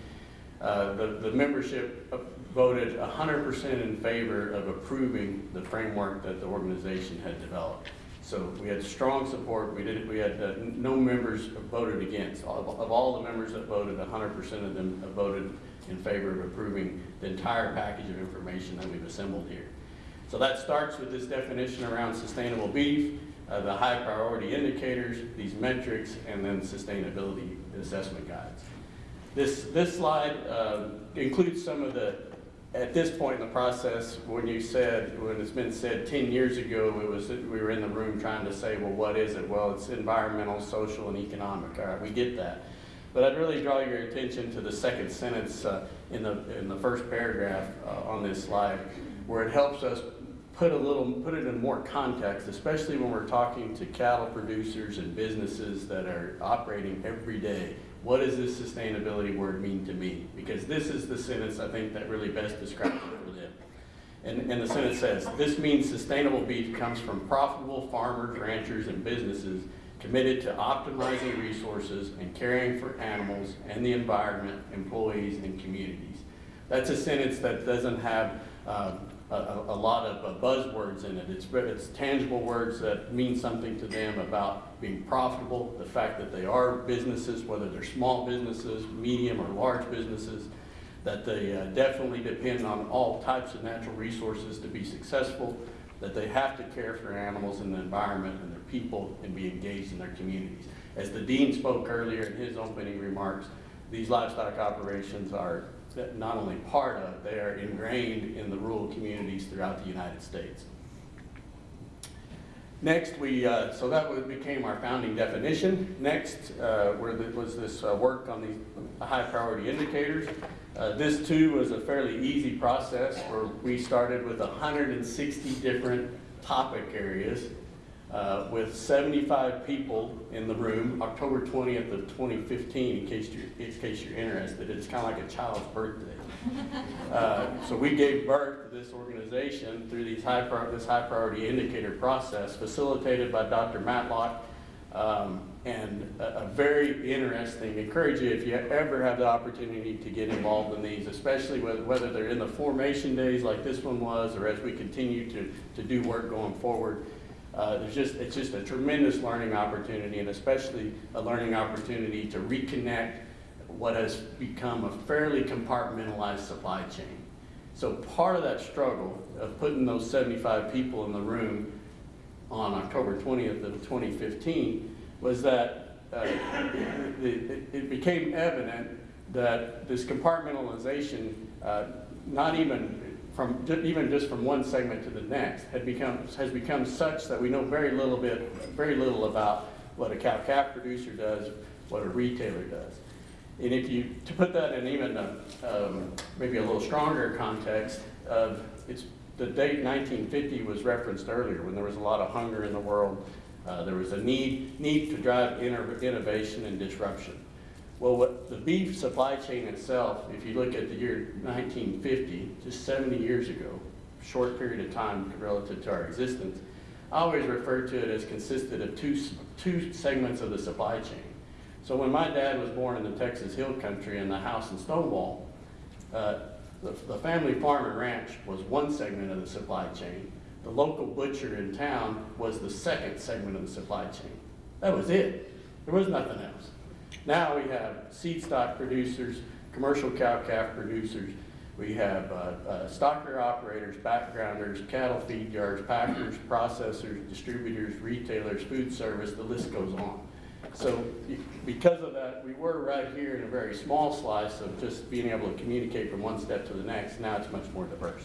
Speaker 4: Uh, The, the membership voted 100% in favor of approving the framework that the organization had developed. So we had strong support, we did, we had uh, no members voted against. Of of all the members that voted, 100% of them voted in favor of approving the entire package of information that we've assembled here. So that starts with this definition around sustainable beef, uh, the high priority indicators, these metrics, and then sustainability assessment guides. This, this slide uh, includes some of the, at this point in the process, when you said, when it's been said 10 years ago, it was, we were in the room trying to say, well, what is it? Well, it's environmental, social, and economic. All right, we get that. But I'd really draw your attention to the second sentence uh, in the, in the first paragraph uh, on this slide, where it helps us put a little, put it in more context, especially when we're talking to cattle producers and businesses that are operating every day. What does this sustainability word mean to me? Because this is the sentence I think that really best describes it for them. And, and the sentence says, this means sustainable beef comes from profitable farmers, ranchers, and businesses committed to optimizing resources and caring for animals and the environment, employees, and communities. That's a sentence that doesn't have a, a, a lot of uh, buzzwords in it. It's, it's tangible words that mean something to them about being profitable, the fact that they are businesses, whether they're small businesses, medium or large businesses, that they uh, definitely depend on all types of natural resources to be successful, that they have to care for animals and the environment and their people and be engaged in their communities. As the dean spoke earlier in his opening remarks, these livestock operations are not only part of, they are ingrained in the rural communities throughout the United States. Next, we, uh, so that became our founding definition. Next, uh, were the- was this uh, work on the high priority indicators. Uh, This too was a fairly easy process where we started with 160 different topic areas uh, with 75 people in the room, October 20th of 2015, in case you're, in case you're interested. It's kind of like a child's birthday. Uh, So we gave birth to this organization through these high, this high priority indicator process facilitated by Dr. Matlock. Um, And a, a very interesting, encourage you if you ever have the opportunity to get involved in these, especially whether, whether they're in the formation days like this one was, or as we continue to, to do work going forward. Uh, there's just, it's just a tremendous learning opportunity and especially a learning opportunity to reconnect what has become a fairly compartmentalized supply chain. So part of that struggle of putting those 75 people in the room on October 20th of 2015 was that uh, it, it- became evident that this compartmentalization, uh, not even from, even just from one segment to the next, had become, has become such that we know very little bit, very little about what a cow-calf producer does, what a retailer does. And if you, to put that in even a, um, maybe a little stronger context of, it's, the date nineteen fifty was referenced earlier, when there was a lot of hunger in the world. Uh, there was a need, need to drive inno- innovation and disruption. Well, what, the beef supply chain itself, if you look at the year nineteen fifty, just seventy years ago, short period of time relative to our existence, I always refer to it as consisted of two, two segments of the supply chain. So when my dad was born in the Texas Hill Country in the house in Stonewall, uh, the, the family farm and ranch was one segment of the supply chain. The local butcher in town was the second segment of the supply chain. That was it. There was nothing else. Now we have seed stock producers, commercial cow-calf producers, we have uh, uh, stocker operators, backgrounders, cattle feed yards, packers, processors, distributors, retailers, food service, the list goes on. So because of that, we were right here in a very small slice of just being able to communicate from one step to the next. Now it's much more diverse.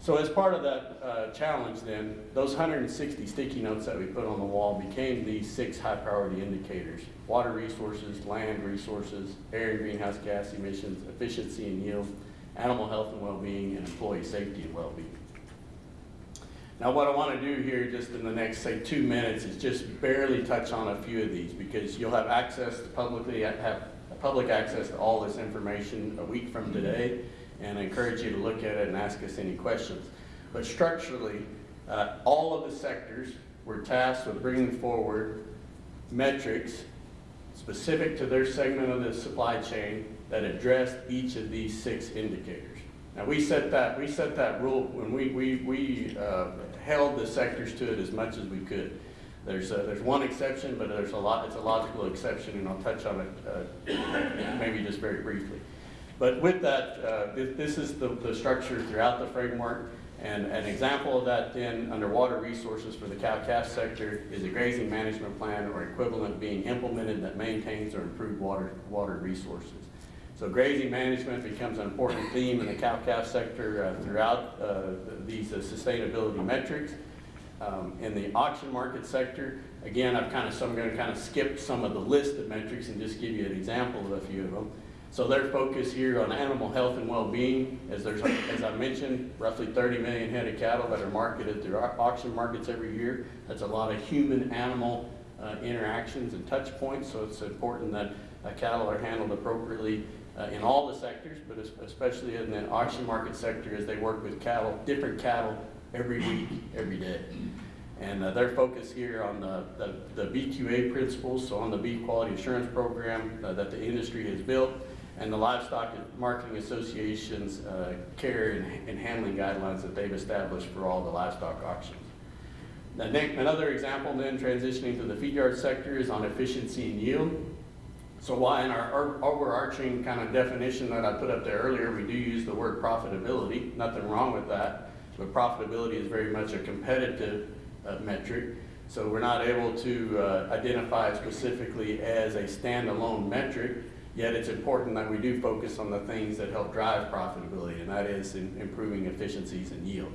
Speaker 4: So as part of that uh, challenge then, those 160 sticky notes that we put on the wall became these six high priority indicators. Water resources, land resources, air and greenhouse gas emissions, efficiency and yield, animal health and well-being, and employee safety and well-being. Now, what I want to do here, just in the next, say, two minutes, is just barely touch on a few of these, because you'll have access to publicly, have public access to all this information a week from today, and I encourage you to look at it and ask us any questions. But structurally, uh, all of the sectors were tasked with bringing forward metrics specific to their segment of the supply chain that addressed each of these six indicators. Now, we set that, we set that rule when we, we, we uh, held the sectors to it as much as we could. There's, uh, there's one exception, but there's a lot, it's a logical exception, and I'll touch on it uh, maybe just very briefly. But with that, uh, this, this is the, the structure throughout the framework. And an example of that then, under water resources for the cow-calf sector, is a grazing management plan or equivalent being implemented that maintains or improves water, water resources. So grazing management becomes an important theme in the cow-calf sector uh, throughout uh, these uh, sustainability metrics. Um, In the auction market sector, Again, I've kind of, so I'm gonna kind of skip some of the list of metrics and just give you an example of a few of them. So their focus here on animal health and well-being, as there's, as I mentioned, roughly 30 million head of cattle that are marketed through auction markets every year. That's a lot of human-animal uh, interactions and touch points, so it's important that uh, cattle are handled appropriately uh, in all the sectors, but especially in the auction market sector as they work with cattle, different cattle every week, every day. And uh, their focus here on the, the, the BQA principles, so on the Beef Quality Assurance Program uh, that the industry has built, and the Livestock Marketing Association's uh, care and, and handling guidelines that they've established for all the livestock auctions. Next, another example then transitioning to the feed yard sector is on efficiency and yield. So why in our our overarching kind of definition that I put up there earlier, we do use the word profitability, nothing wrong with that. But profitability is very much a competitive uh, metric. So we're not able to uh, identify specifically as a standalone metric, yet it's important that we do focus on the things that help drive profitability, and that is in improving efficiencies and yield.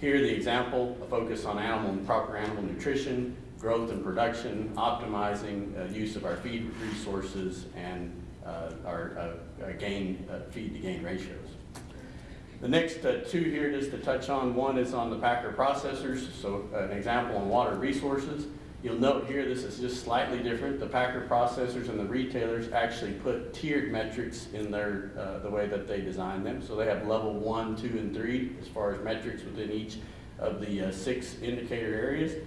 Speaker 4: Here, the example, a focus on animal and proper animal nutrition, growth and production, optimizing uh, use of our feed resources, and uh, our uh, uh, gain, feed to gain ratios. The next two here, just to touch on, one is on the packer processors, so an example on water resources. You'll note here, this is just slightly different. The packer processors and the retailers actually put tiered metrics in their, uh, the way that they design them. So they have level one, two, and three as far as metrics within each of the uh, six indicator areas.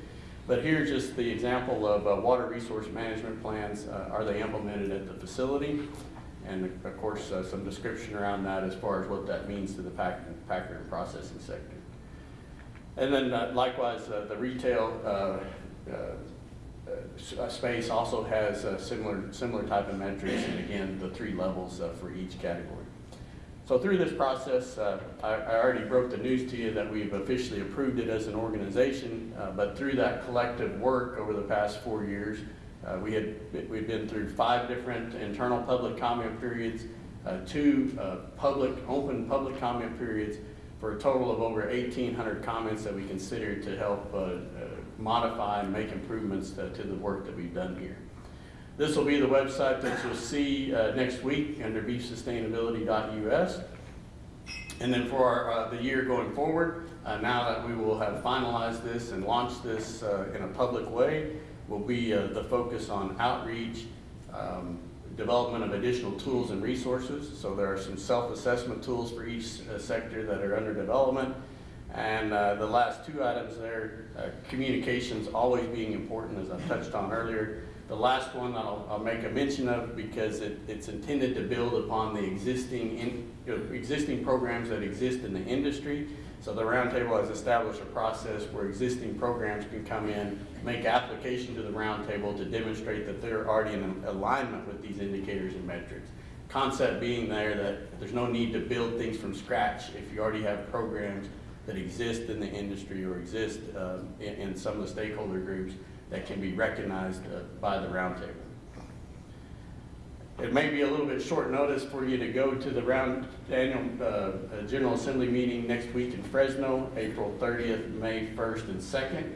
Speaker 4: But here's just the example of uh, water resource management plans. Uh, Are they implemented at the facility? And of course, uh, some description around that as far as what that means to the pack- packer and processing sector. And then uh, likewise, uh, the retail uh, space also has similar, similar type of metrics, and again, the three levels for each category. So through this process, uh, I I already broke the news to you that we've officially approved it as an organization, uh, but through that collective work over the past four years, uh, we had, we've been through five different internal public comment periods, uh, two uh, public, open public comment periods, for a total of over 1,800 comments that we considered to help uh, modify and make improvements to to the work that we've done here. This will be the website that you'll see uh, next week under beefsustainability.us. And then for our, uh, the year going forward, uh, now that we will have finalized this and launched this uh, in a public way, will be uh, the focus on outreach, um, development of additional tools and resources. So there are some self-assessment tools for each uh, sector that are under development. And uh, the last two items there, uh, communications always being important, as I touched on earlier. The last one I'll, I'll make a mention of because it, it's intended to build upon the existing, in, you know, existing programs that exist in the industry. So the roundtable has established a process where existing programs can come in, make application to the roundtable to demonstrate that they're already in alignment with these indicators and metrics. Concept being there that there's no need to build things from scratch if you already have programs that exist in the industry or exist um, in, in some of the stakeholder groups that can be recognized uh, by the roundtable. It may be a little bit short notice for you to go to the round annual uh, uh, General Assembly meeting next week in Fresno, April 30th, May 1st and 2nd.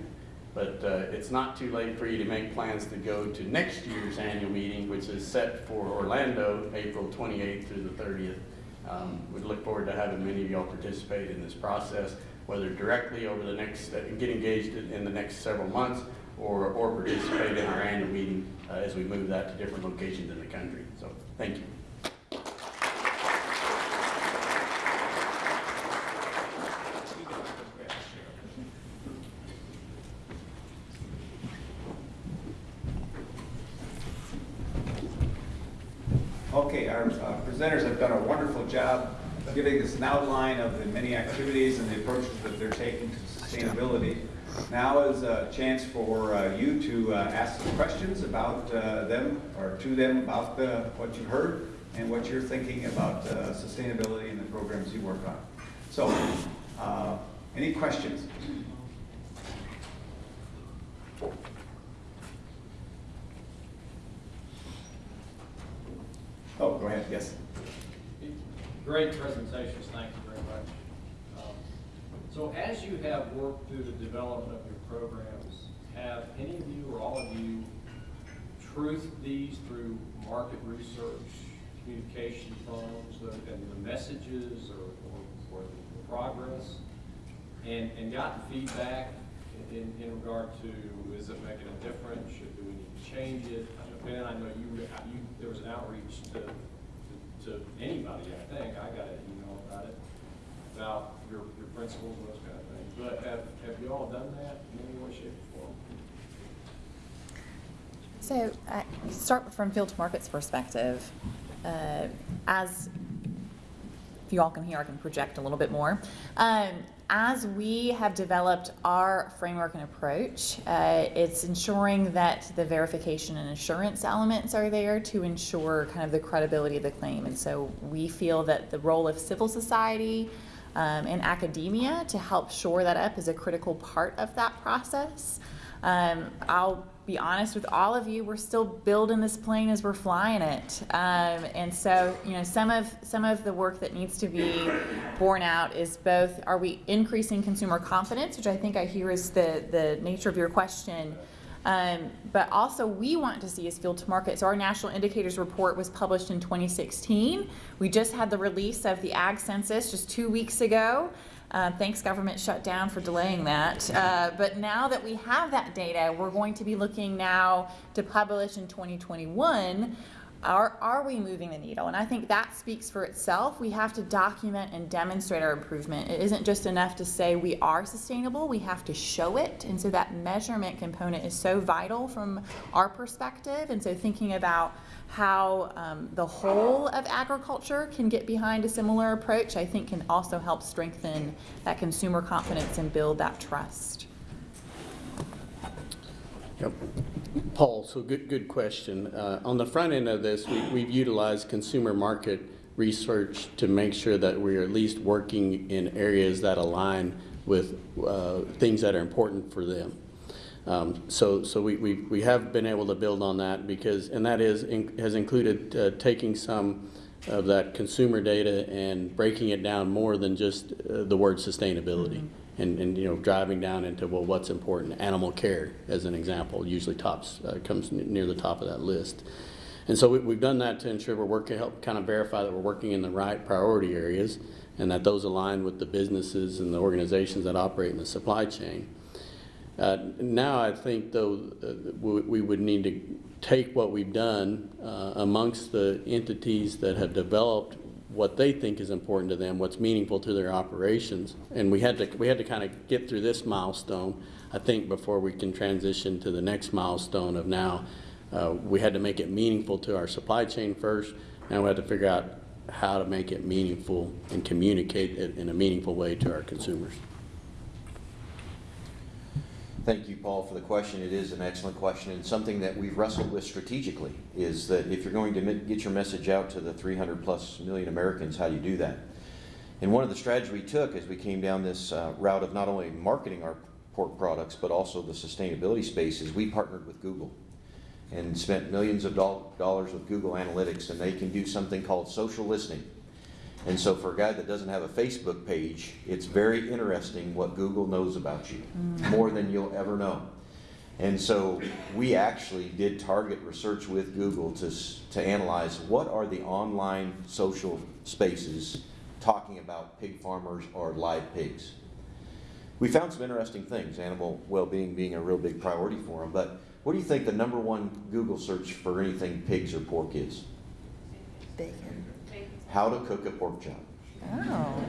Speaker 4: But uh, it's not too late for you to make plans to go to next year's annual meeting, which is set for Orlando, April 28th through the 30th. Um, We look forward to having many of y'all participate in this process, whether directly over the next, uh, get engaged in the next several months, or, or participate in our annual meeting uh, as we move that to different locations in the country. So, thank you.
Speaker 1: Okay, our uh, presenters have done a wonderful job giving us an outline of the many activities and the approaches that they're taking to sustainability. Now is a chance for uh, you to uh, ask some questions about uh, them or to them about the- what you've heard and what you're thinking about uh, sustainability and the programs you work on. So, uh, any questions? Oh, go ahead, yes.
Speaker 5: Great presentations, thank you very much. Um, So as you have worked through the development of your programs, have any of you or all of you truthed these through market research, communication firms, and the messages or, or, or the progress? And, and gotten feedback in, in regard to, is it making a difference, should, do we need to change it? Ben, I know you, you, there was an outreach to, to, anybody, I think, I got an email about it, about your, your principles and those kind of things. But have, have you all done that in any way, shape, or form?
Speaker 2: So, uh, start from field to market's perspective. Uh, as if you all can hear, I can project a little bit more. Um, as we have developed our framework and approach, uh, it's ensuring that the verification and assurance elements are there to ensure kind of the credibility of the claim. And so we feel that the role of civil society um, and academia to help shore that up is a critical part of that process. Um, I'll be honest with all of you, we're still building this plane as we're flying it. Um, and so, you know, some of some of the work that needs to be borne out is both are we increasing consumer confidence, which I think I hear is the, the nature of your question. Um, but also we want to see is field to market. So our national indicators report was published in 2016. We just had the release of the ag census just two weeks ago. Uh, thanks government shutdown for delaying that. Uh, but now that we have that data, we're going to be looking now to publish in 2021. Are, are we moving the needle? And I think that speaks for itself. We have to document and demonstrate our improvement. It isn't just enough to say we are sustainable, we have to show it. And so that measurement component is so vital from our perspective. And so thinking about how um, the whole of agriculture can get behind a similar approach, I think can also help strengthen that consumer confidence and build that trust.
Speaker 4: Yep. Paul, so good, good question. Uh, On the front end of this, we- we've utilized consumer market research to make sure that we're at least working in areas that align with uh, things that are important for them. Um, So, so we, we we have been able to build on that because, and that is, in- has included uh, taking some of that consumer data and breaking it down more than just uh, the word sustainability. And, and, you know, driving down into, well, what's important? Animal care, as an example, usually tops, uh, comes near the top of that list. And so we, we've done that to ensure we're working, help kind of verify that we're working in the right priority areas and that those align with the businesses and the organizations that operate in the supply chain. Uh, Now, I think though, uh, we we would need to take what we've done uh, amongst the entities that have developed what they think is important to them, what's meaningful to their operations. And we had to, we had to kind of get through this milestone, I think, before we can transition to the next milestone of now, uh, we had to make it meaningful to our supply chain first. Now we have to figure out how to make it meaningful and communicate it in a meaningful way to our consumers.
Speaker 3: Thank you, Paul, for the question. It is an excellent question and something that we've wrestled with strategically is that if you're going to get your message out to the 300 plus million Americans, how do you do that? And one of the strategies we took as we came down this uh, route of not only marketing our pork products, but also the sustainability space is we partnered with Google and spent millions of doll- dollars with Google Analytics and they can do something called social listening. And so for a guy that doesn't have a Facebook page, it's very interesting what Google knows about you, mm. more than you'll ever know. And so we actually did target research with Google to, to analyze what are the online social spaces talking about pig farmers or live pigs. We found some interesting things, animal well-being being a real big priority for them, but what do you think the number one Google search for anything pigs or pork is?
Speaker 2: Bacon.
Speaker 3: How to cook a pork chop.
Speaker 2: Oh.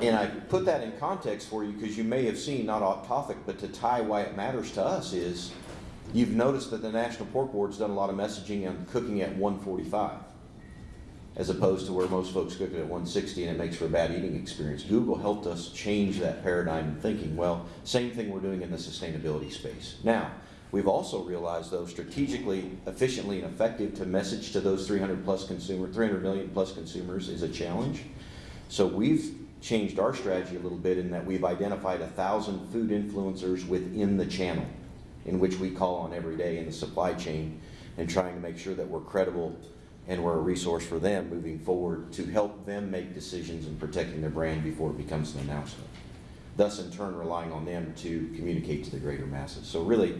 Speaker 3: And I put that in context for you because you may have seen, not off topic, but to tie why it matters to us is you've noticed that the National Pork Board's done a lot of messaging on cooking at 145 as opposed to where most folks cook it at 160 and it makes for a bad eating experience. Google helped us change that paradigm in thinking. Well, same thing we're doing in the sustainability space. Now, we've also realized though strategically, efficiently and effective to message to those 300 plus consumer, 300 million plus consumers is a challenge. So we've changed our strategy a little bit in that we've identified a thousand food influencers within the channel in which we call on every day in the supply chain and trying to make sure that we're credible and we're a resource for them moving forward to help them make decisions in protecting their brand before it becomes an announcement. thus in turn relying on them to communicate to the greater masses. So really,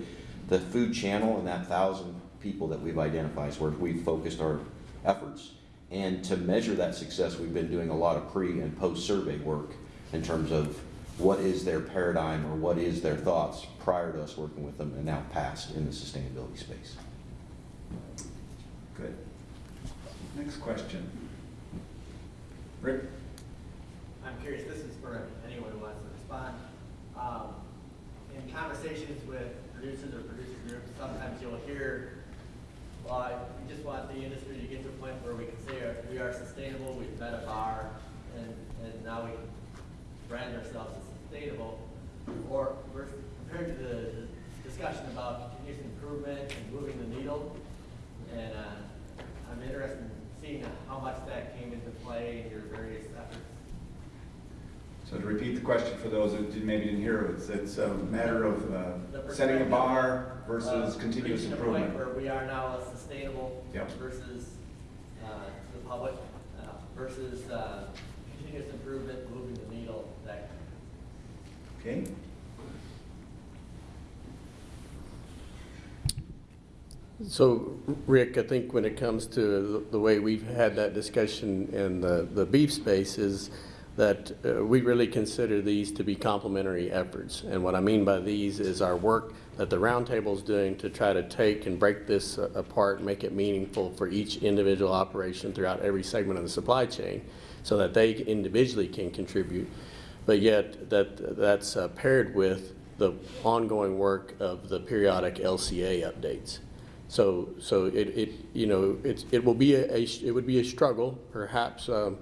Speaker 3: the food channel and that thousand people that we've identified is where we've focused our efforts. And to measure that success, we've been doing a lot of pre and post survey work in terms of what is their paradigm or what is their thoughts prior to us working with them and now past in the sustainability space.
Speaker 1: Good. Next question. Rick?
Speaker 6: I'm curious, this is for anyone who wants to respond. Um, In conversations with producers or producer groups, sometimes you'll hear, well, we just want the industry to get to a point where we can say we are sustainable, we've met a bar, and, and now we brand ourselves as sustainable. Or compared to the discussion about continuous improvement and moving the needle. And uh, I'm interested in seeing how much that came into play in your various efforts.
Speaker 1: So to repeat the question for those that didn't- maybe didn't hear, it's, it's a matter of uh, setting a bar versus
Speaker 6: uh,
Speaker 1: continuous improvement.
Speaker 6: point where we are now a sustainable
Speaker 1: Yep.
Speaker 6: versus, uh, to the public, uh, versus, uh, continuous improvement, moving the needle, that.
Speaker 1: Okay?
Speaker 4: So, Rick, I think when it comes to the- the way we've had that discussion in the, the beef space is that uh, we really consider these to be complementary efforts. And what I mean by these is our work that the roundtable is doing to try to take and break this uh, apart, make it meaningful for each individual operation throughout every segment of the supply chain so that they individually can contribute. But yet, that, that's uh, paired with the ongoing work of the periodic LCA updates. So, so it, it, you know, it's, it will be a, a- it would be a struggle, perhaps, um,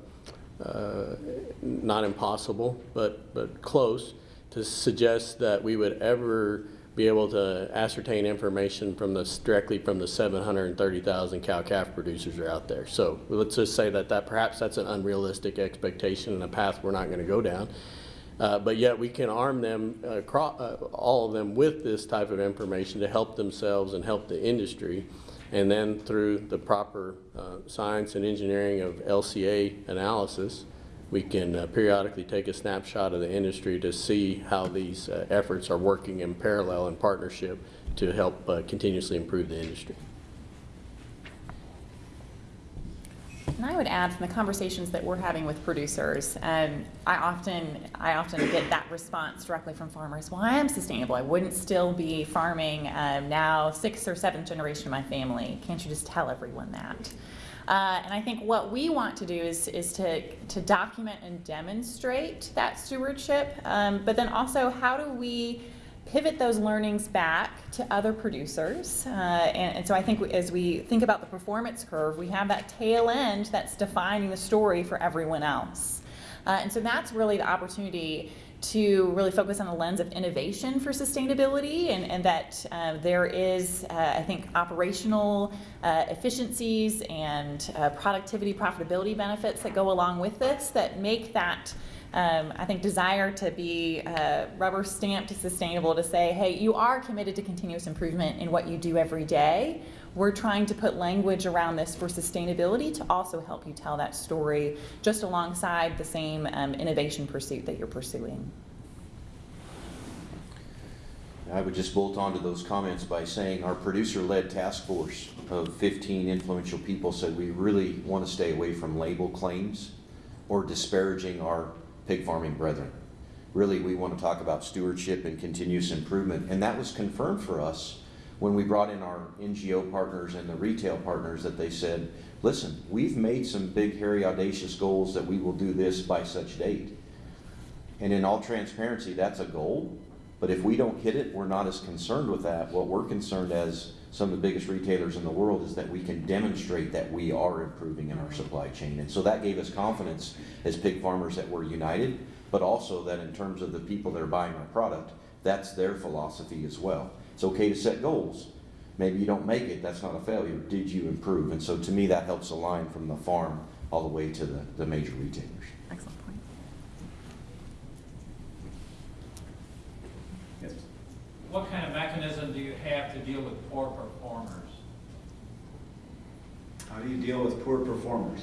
Speaker 4: not impossible, but, but close, to suggest that we would ever be able to ascertain information from this, directly from the seven hundred and thirty thousand cow-calf producers are out there. So let's just say that, that perhaps that's an unrealistic expectation and a path we're not gonna go down. Uh, But yet, we can arm them, uh, uh, all of them with this type of information to help themselves and help the industry. And then through the proper uh, science and engineering of LCA analysis, we can uh, periodically take a snapshot of the industry to see how these uh, efforts are working in parallel and partnership to help uh, continuously improve the industry.
Speaker 2: And I would add from the conversations that we're having with producers, um, I often, I often get that response directly from farmers. Well, I am sustainable. I wouldn't still be farming um, now, sixth or seventh generation of my family. Can't you just tell everyone that? Uh, and I think what we want to do is, is to, to document and demonstrate that stewardship, um, but then also how do we pivot those learnings back to other producers. Uh, and, and so I think as we think about the performance curve, we have that tail end that's defining the story for everyone else. Uh, and so that's really the opportunity to really focus on the lens of innovation for sustainability and, and that uh, there is, uh, I think, operational uh, efficiencies and uh, productivity, profitability benefits that go along with this that make that um, I think, desire to be uh, rubber stamped sustainable to say, hey, you are committed to continuous improvement in what you do every day. We're trying to put language around this for sustainability to also help you tell that story just alongside the same um, innovation pursuit that you're pursuing.
Speaker 3: I would just bolt on to those comments by saying our producer-led task force of 15 influential people said we really want to stay away from label claims or disparaging our pig farming brethren. Really, we want to talk about stewardship and continuous improvement, and that was confirmed for us when we brought in our NGO partners and the retail partners that they said, listen, we've made some big, hairy, audacious goals that we will do this by such date. And in all transparency, that's a goal, but if we don't hit it, we're not as concerned with that. What we're concerned as some of the biggest retailers in the world is that we can demonstrate that we are improving in our supply chain. And so that gave us confidence as pig farmers that we're united, but also that in terms of the people that are buying our product, that's their philosophy as well. It's okay to set goals. Maybe you don't make it, that's not a failure. Did you improve? And so to me, that helps align from the farm all the way to the, the major retailers.
Speaker 2: Excellent point.
Speaker 1: Yes.
Speaker 7: What kind of mechanism do you have to deal with poor performers?
Speaker 1: How do you deal with poor performers?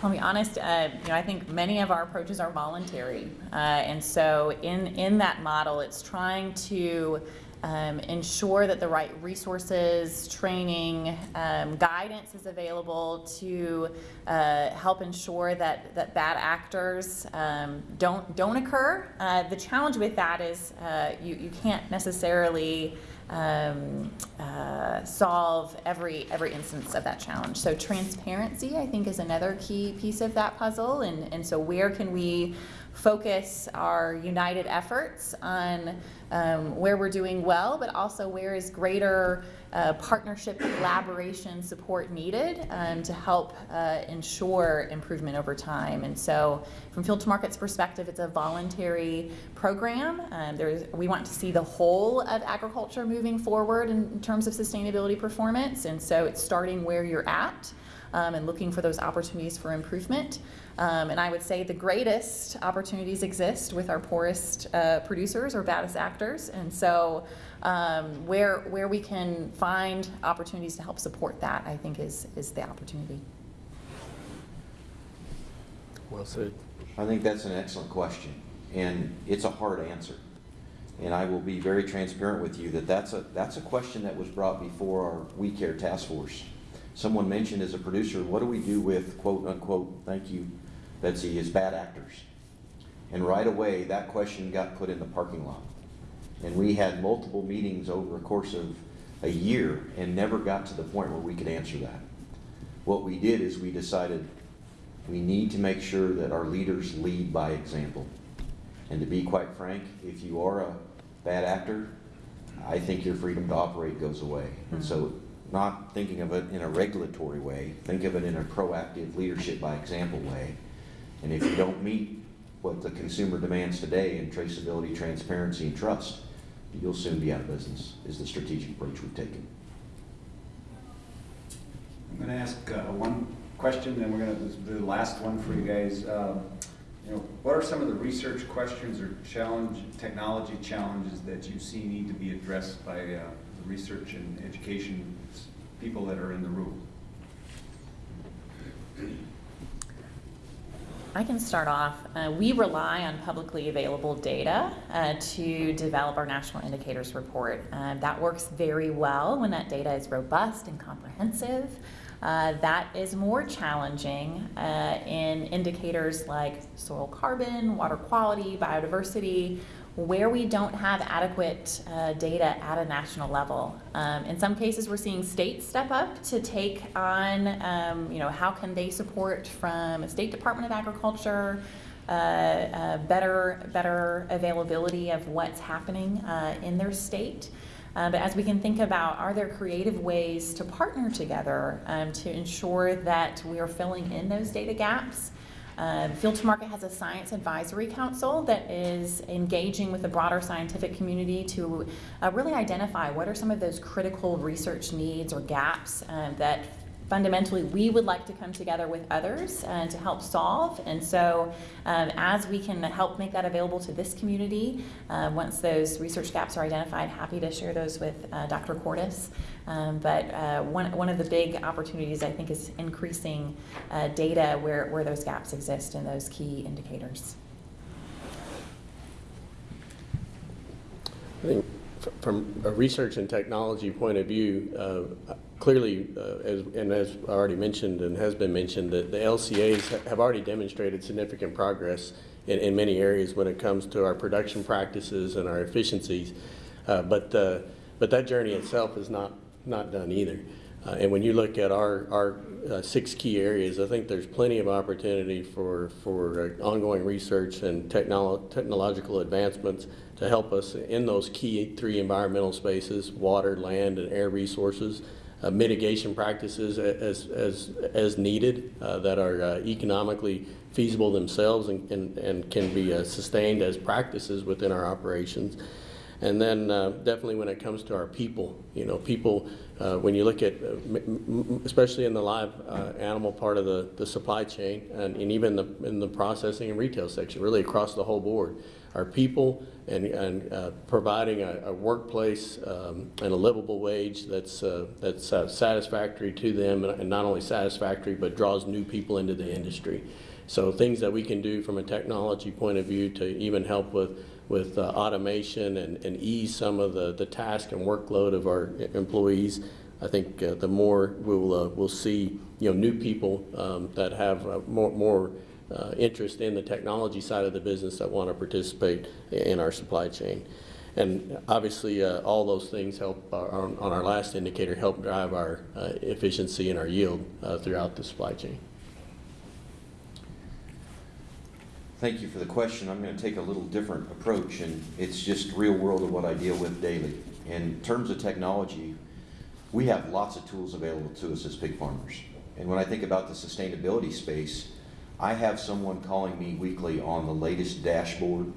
Speaker 2: I'll be honest, uh, you know, I think many of our approaches are voluntary. Uh, and so in, in that model, it's trying to um, ensure that the right resources, training, um, guidance is available to uh, help ensure that, that bad actors um, don't, don't occur. Uh, the challenge with that is uh, you, you can't necessarily um, uh, solve every every instance of that challenge. So transparency, I think, is another key piece of that puzzle. And and so where can we focus our united efforts on um, where we're doing well, but also where is greater uh, partnership, collaboration, support needed um, to help uh, ensure improvement over time. And so, from Field to Market's perspective, it's a voluntary program. Um, we want to see the whole of agriculture moving forward in, in terms of sustainability performance. And so, it's starting where you're at um, and looking for those opportunities for improvement. Um, and I would say the greatest opportunities exist with our poorest uh, producers or baddest actors. And so, um, where where we can find opportunities to help support that, I think is is the opportunity.
Speaker 4: Well said.
Speaker 3: I think that's an excellent question, and it's a hard answer. And I will be very transparent with you that that's a, that's a question that was brought before our We Care Task Force. Someone mentioned as a producer, what do we do with quote unquote, thank you, Betsy, is bad actors? And right away, that question got put in the parking lot. And we had multiple meetings over a course of a year and never got to the point where we could answer that. What we did is we decided we need to make sure that our leaders lead by example. And to be quite frank, if you are a bad actor, I think your freedom to operate goes away. And so, mm-hmm. not thinking of it in a regulatory way, think of it in a proactive leadership by example way. And if you don't meet what the consumer demands today in traceability, transparency, and trust, you'll soon be out of business, is the strategic approach we've taken.
Speaker 1: I'm going to ask uh, one question, then we're going to do the last one for you guys. Um, You know, what are some of the research questions or challenge, technology challenges that you see need to be addressed by uh, the research and education people that are in the room?
Speaker 2: I can start off. Uh, we rely on publicly available data uh, to develop our national indicators report. Um, that works very well when that data is robust and comprehensive. Uh, that is more challenging uh, in indicators like soil carbon, water quality, biodiversity, where we don't have adequate uh, data at a national level. Um, in some cases, we're seeing states step up to take on, um, you know, how can they support from a state Department of Agriculture, uh, uh, better, better availability of what's happening uh, in their state. Uh, but as we can think about, are there creative ways to partner together um, to ensure that we are filling in those data gaps? Uh, Field to Market has a science advisory council that is engaging with the broader scientific community to uh, really identify what are some of those critical research needs or gaps um, that fundamentally we would like to come together with others uh, to help solve. And so, um, as we can help make that available to this community, uh, once those research gaps are identified, happy to share those with uh, Dr. Cortus. Um, but uh, one, one of the big opportunities, I think, is increasing uh, data where, where those gaps exist in those key indicators.
Speaker 4: I think from a research and technology point of view, uh, clearly, uh, as, and as I already mentioned and has been mentioned, that the LCAs have already demonstrated significant progress in, in many areas when it comes to our production practices and our efficiencies. Uh, But, uh, but that journey itself is not, not done either. Uh, And when you look at our, our uh, six key areas, I think there's plenty of opportunity for, for uh, ongoing research and technolo- technological advancements to help us in those key three environmental spaces, water, land, and air resources, uh, mitigation practices as, as, as needed uh, that are uh, economically feasible themselves and, and, and can be uh, sustained as practices within our operations. And then uh, definitely when it comes to our people, you know, people, uh, when you look at, especially in the live animal part of the, the supply chain and, and even the, in the processing and retail section, really across the whole board, our people and, and uh, providing a, a workplace um, and a livable wage that's, uh, that's uh, satisfactory to them and not only satisfactory, but draws new people into the industry. So things that we can do from a technology point of view to even help with, with uh, automation and, and ease some of the, the task and workload of our employees. I think uh, the more we'll, uh, we'll see, you know, new people um, that have uh, more, more uh, interest in the technology side of the business that want to participate in our supply chain. And obviously, uh, all those things help, our- on on our last indicator, help drive our uh, efficiency and our yield uh, throughout the supply chain.
Speaker 3: Thank you for the question. I'm going to take a little different approach, and it's just real world of what I deal with daily. In terms of technology, we have lots of tools available to us as pig farmers. And when I think about the sustainability space, I have someone calling me weekly on the latest dashboard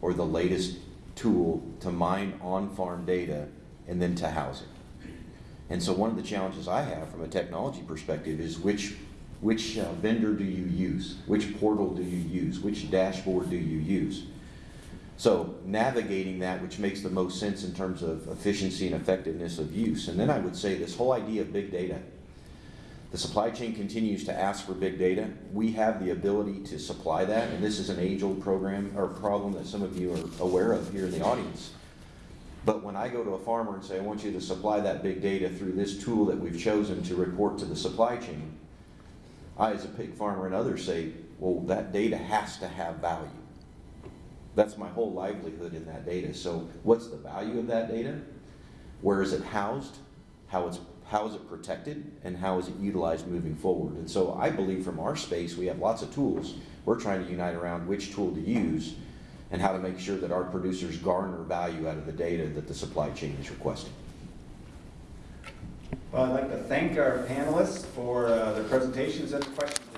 Speaker 3: or the latest tool to mine on-farm data and then to house it. And so one of the challenges I have from a technology perspective is which, which uh, vendor do you use? Which portal do you use? Which dashboard do you use? So navigating that, which makes the most sense in terms of efficiency and effectiveness of use. And then I would say this whole idea of big data. The supply chain continues to ask for big data. We have the ability to supply that, and this is an age-old program or problem that some of you are aware of here in the audience. But when I go to a farmer and say, I want you to supply that big data through this tool that we've chosen to report to the supply chain, I, as a pig farmer and others say, well, that data has to have value. That's my whole livelihood in that data. So what's the value of that data? Where is it housed? How it's how is it protected and how is it utilized moving forward? And so I believe from our space we have lots of tools. We're trying to unite around which tool to use and how to make sure that our producers garner value out of the data that the supply chain is requesting.
Speaker 1: Well, I'd like to thank our panelists for uh, their presentations and questions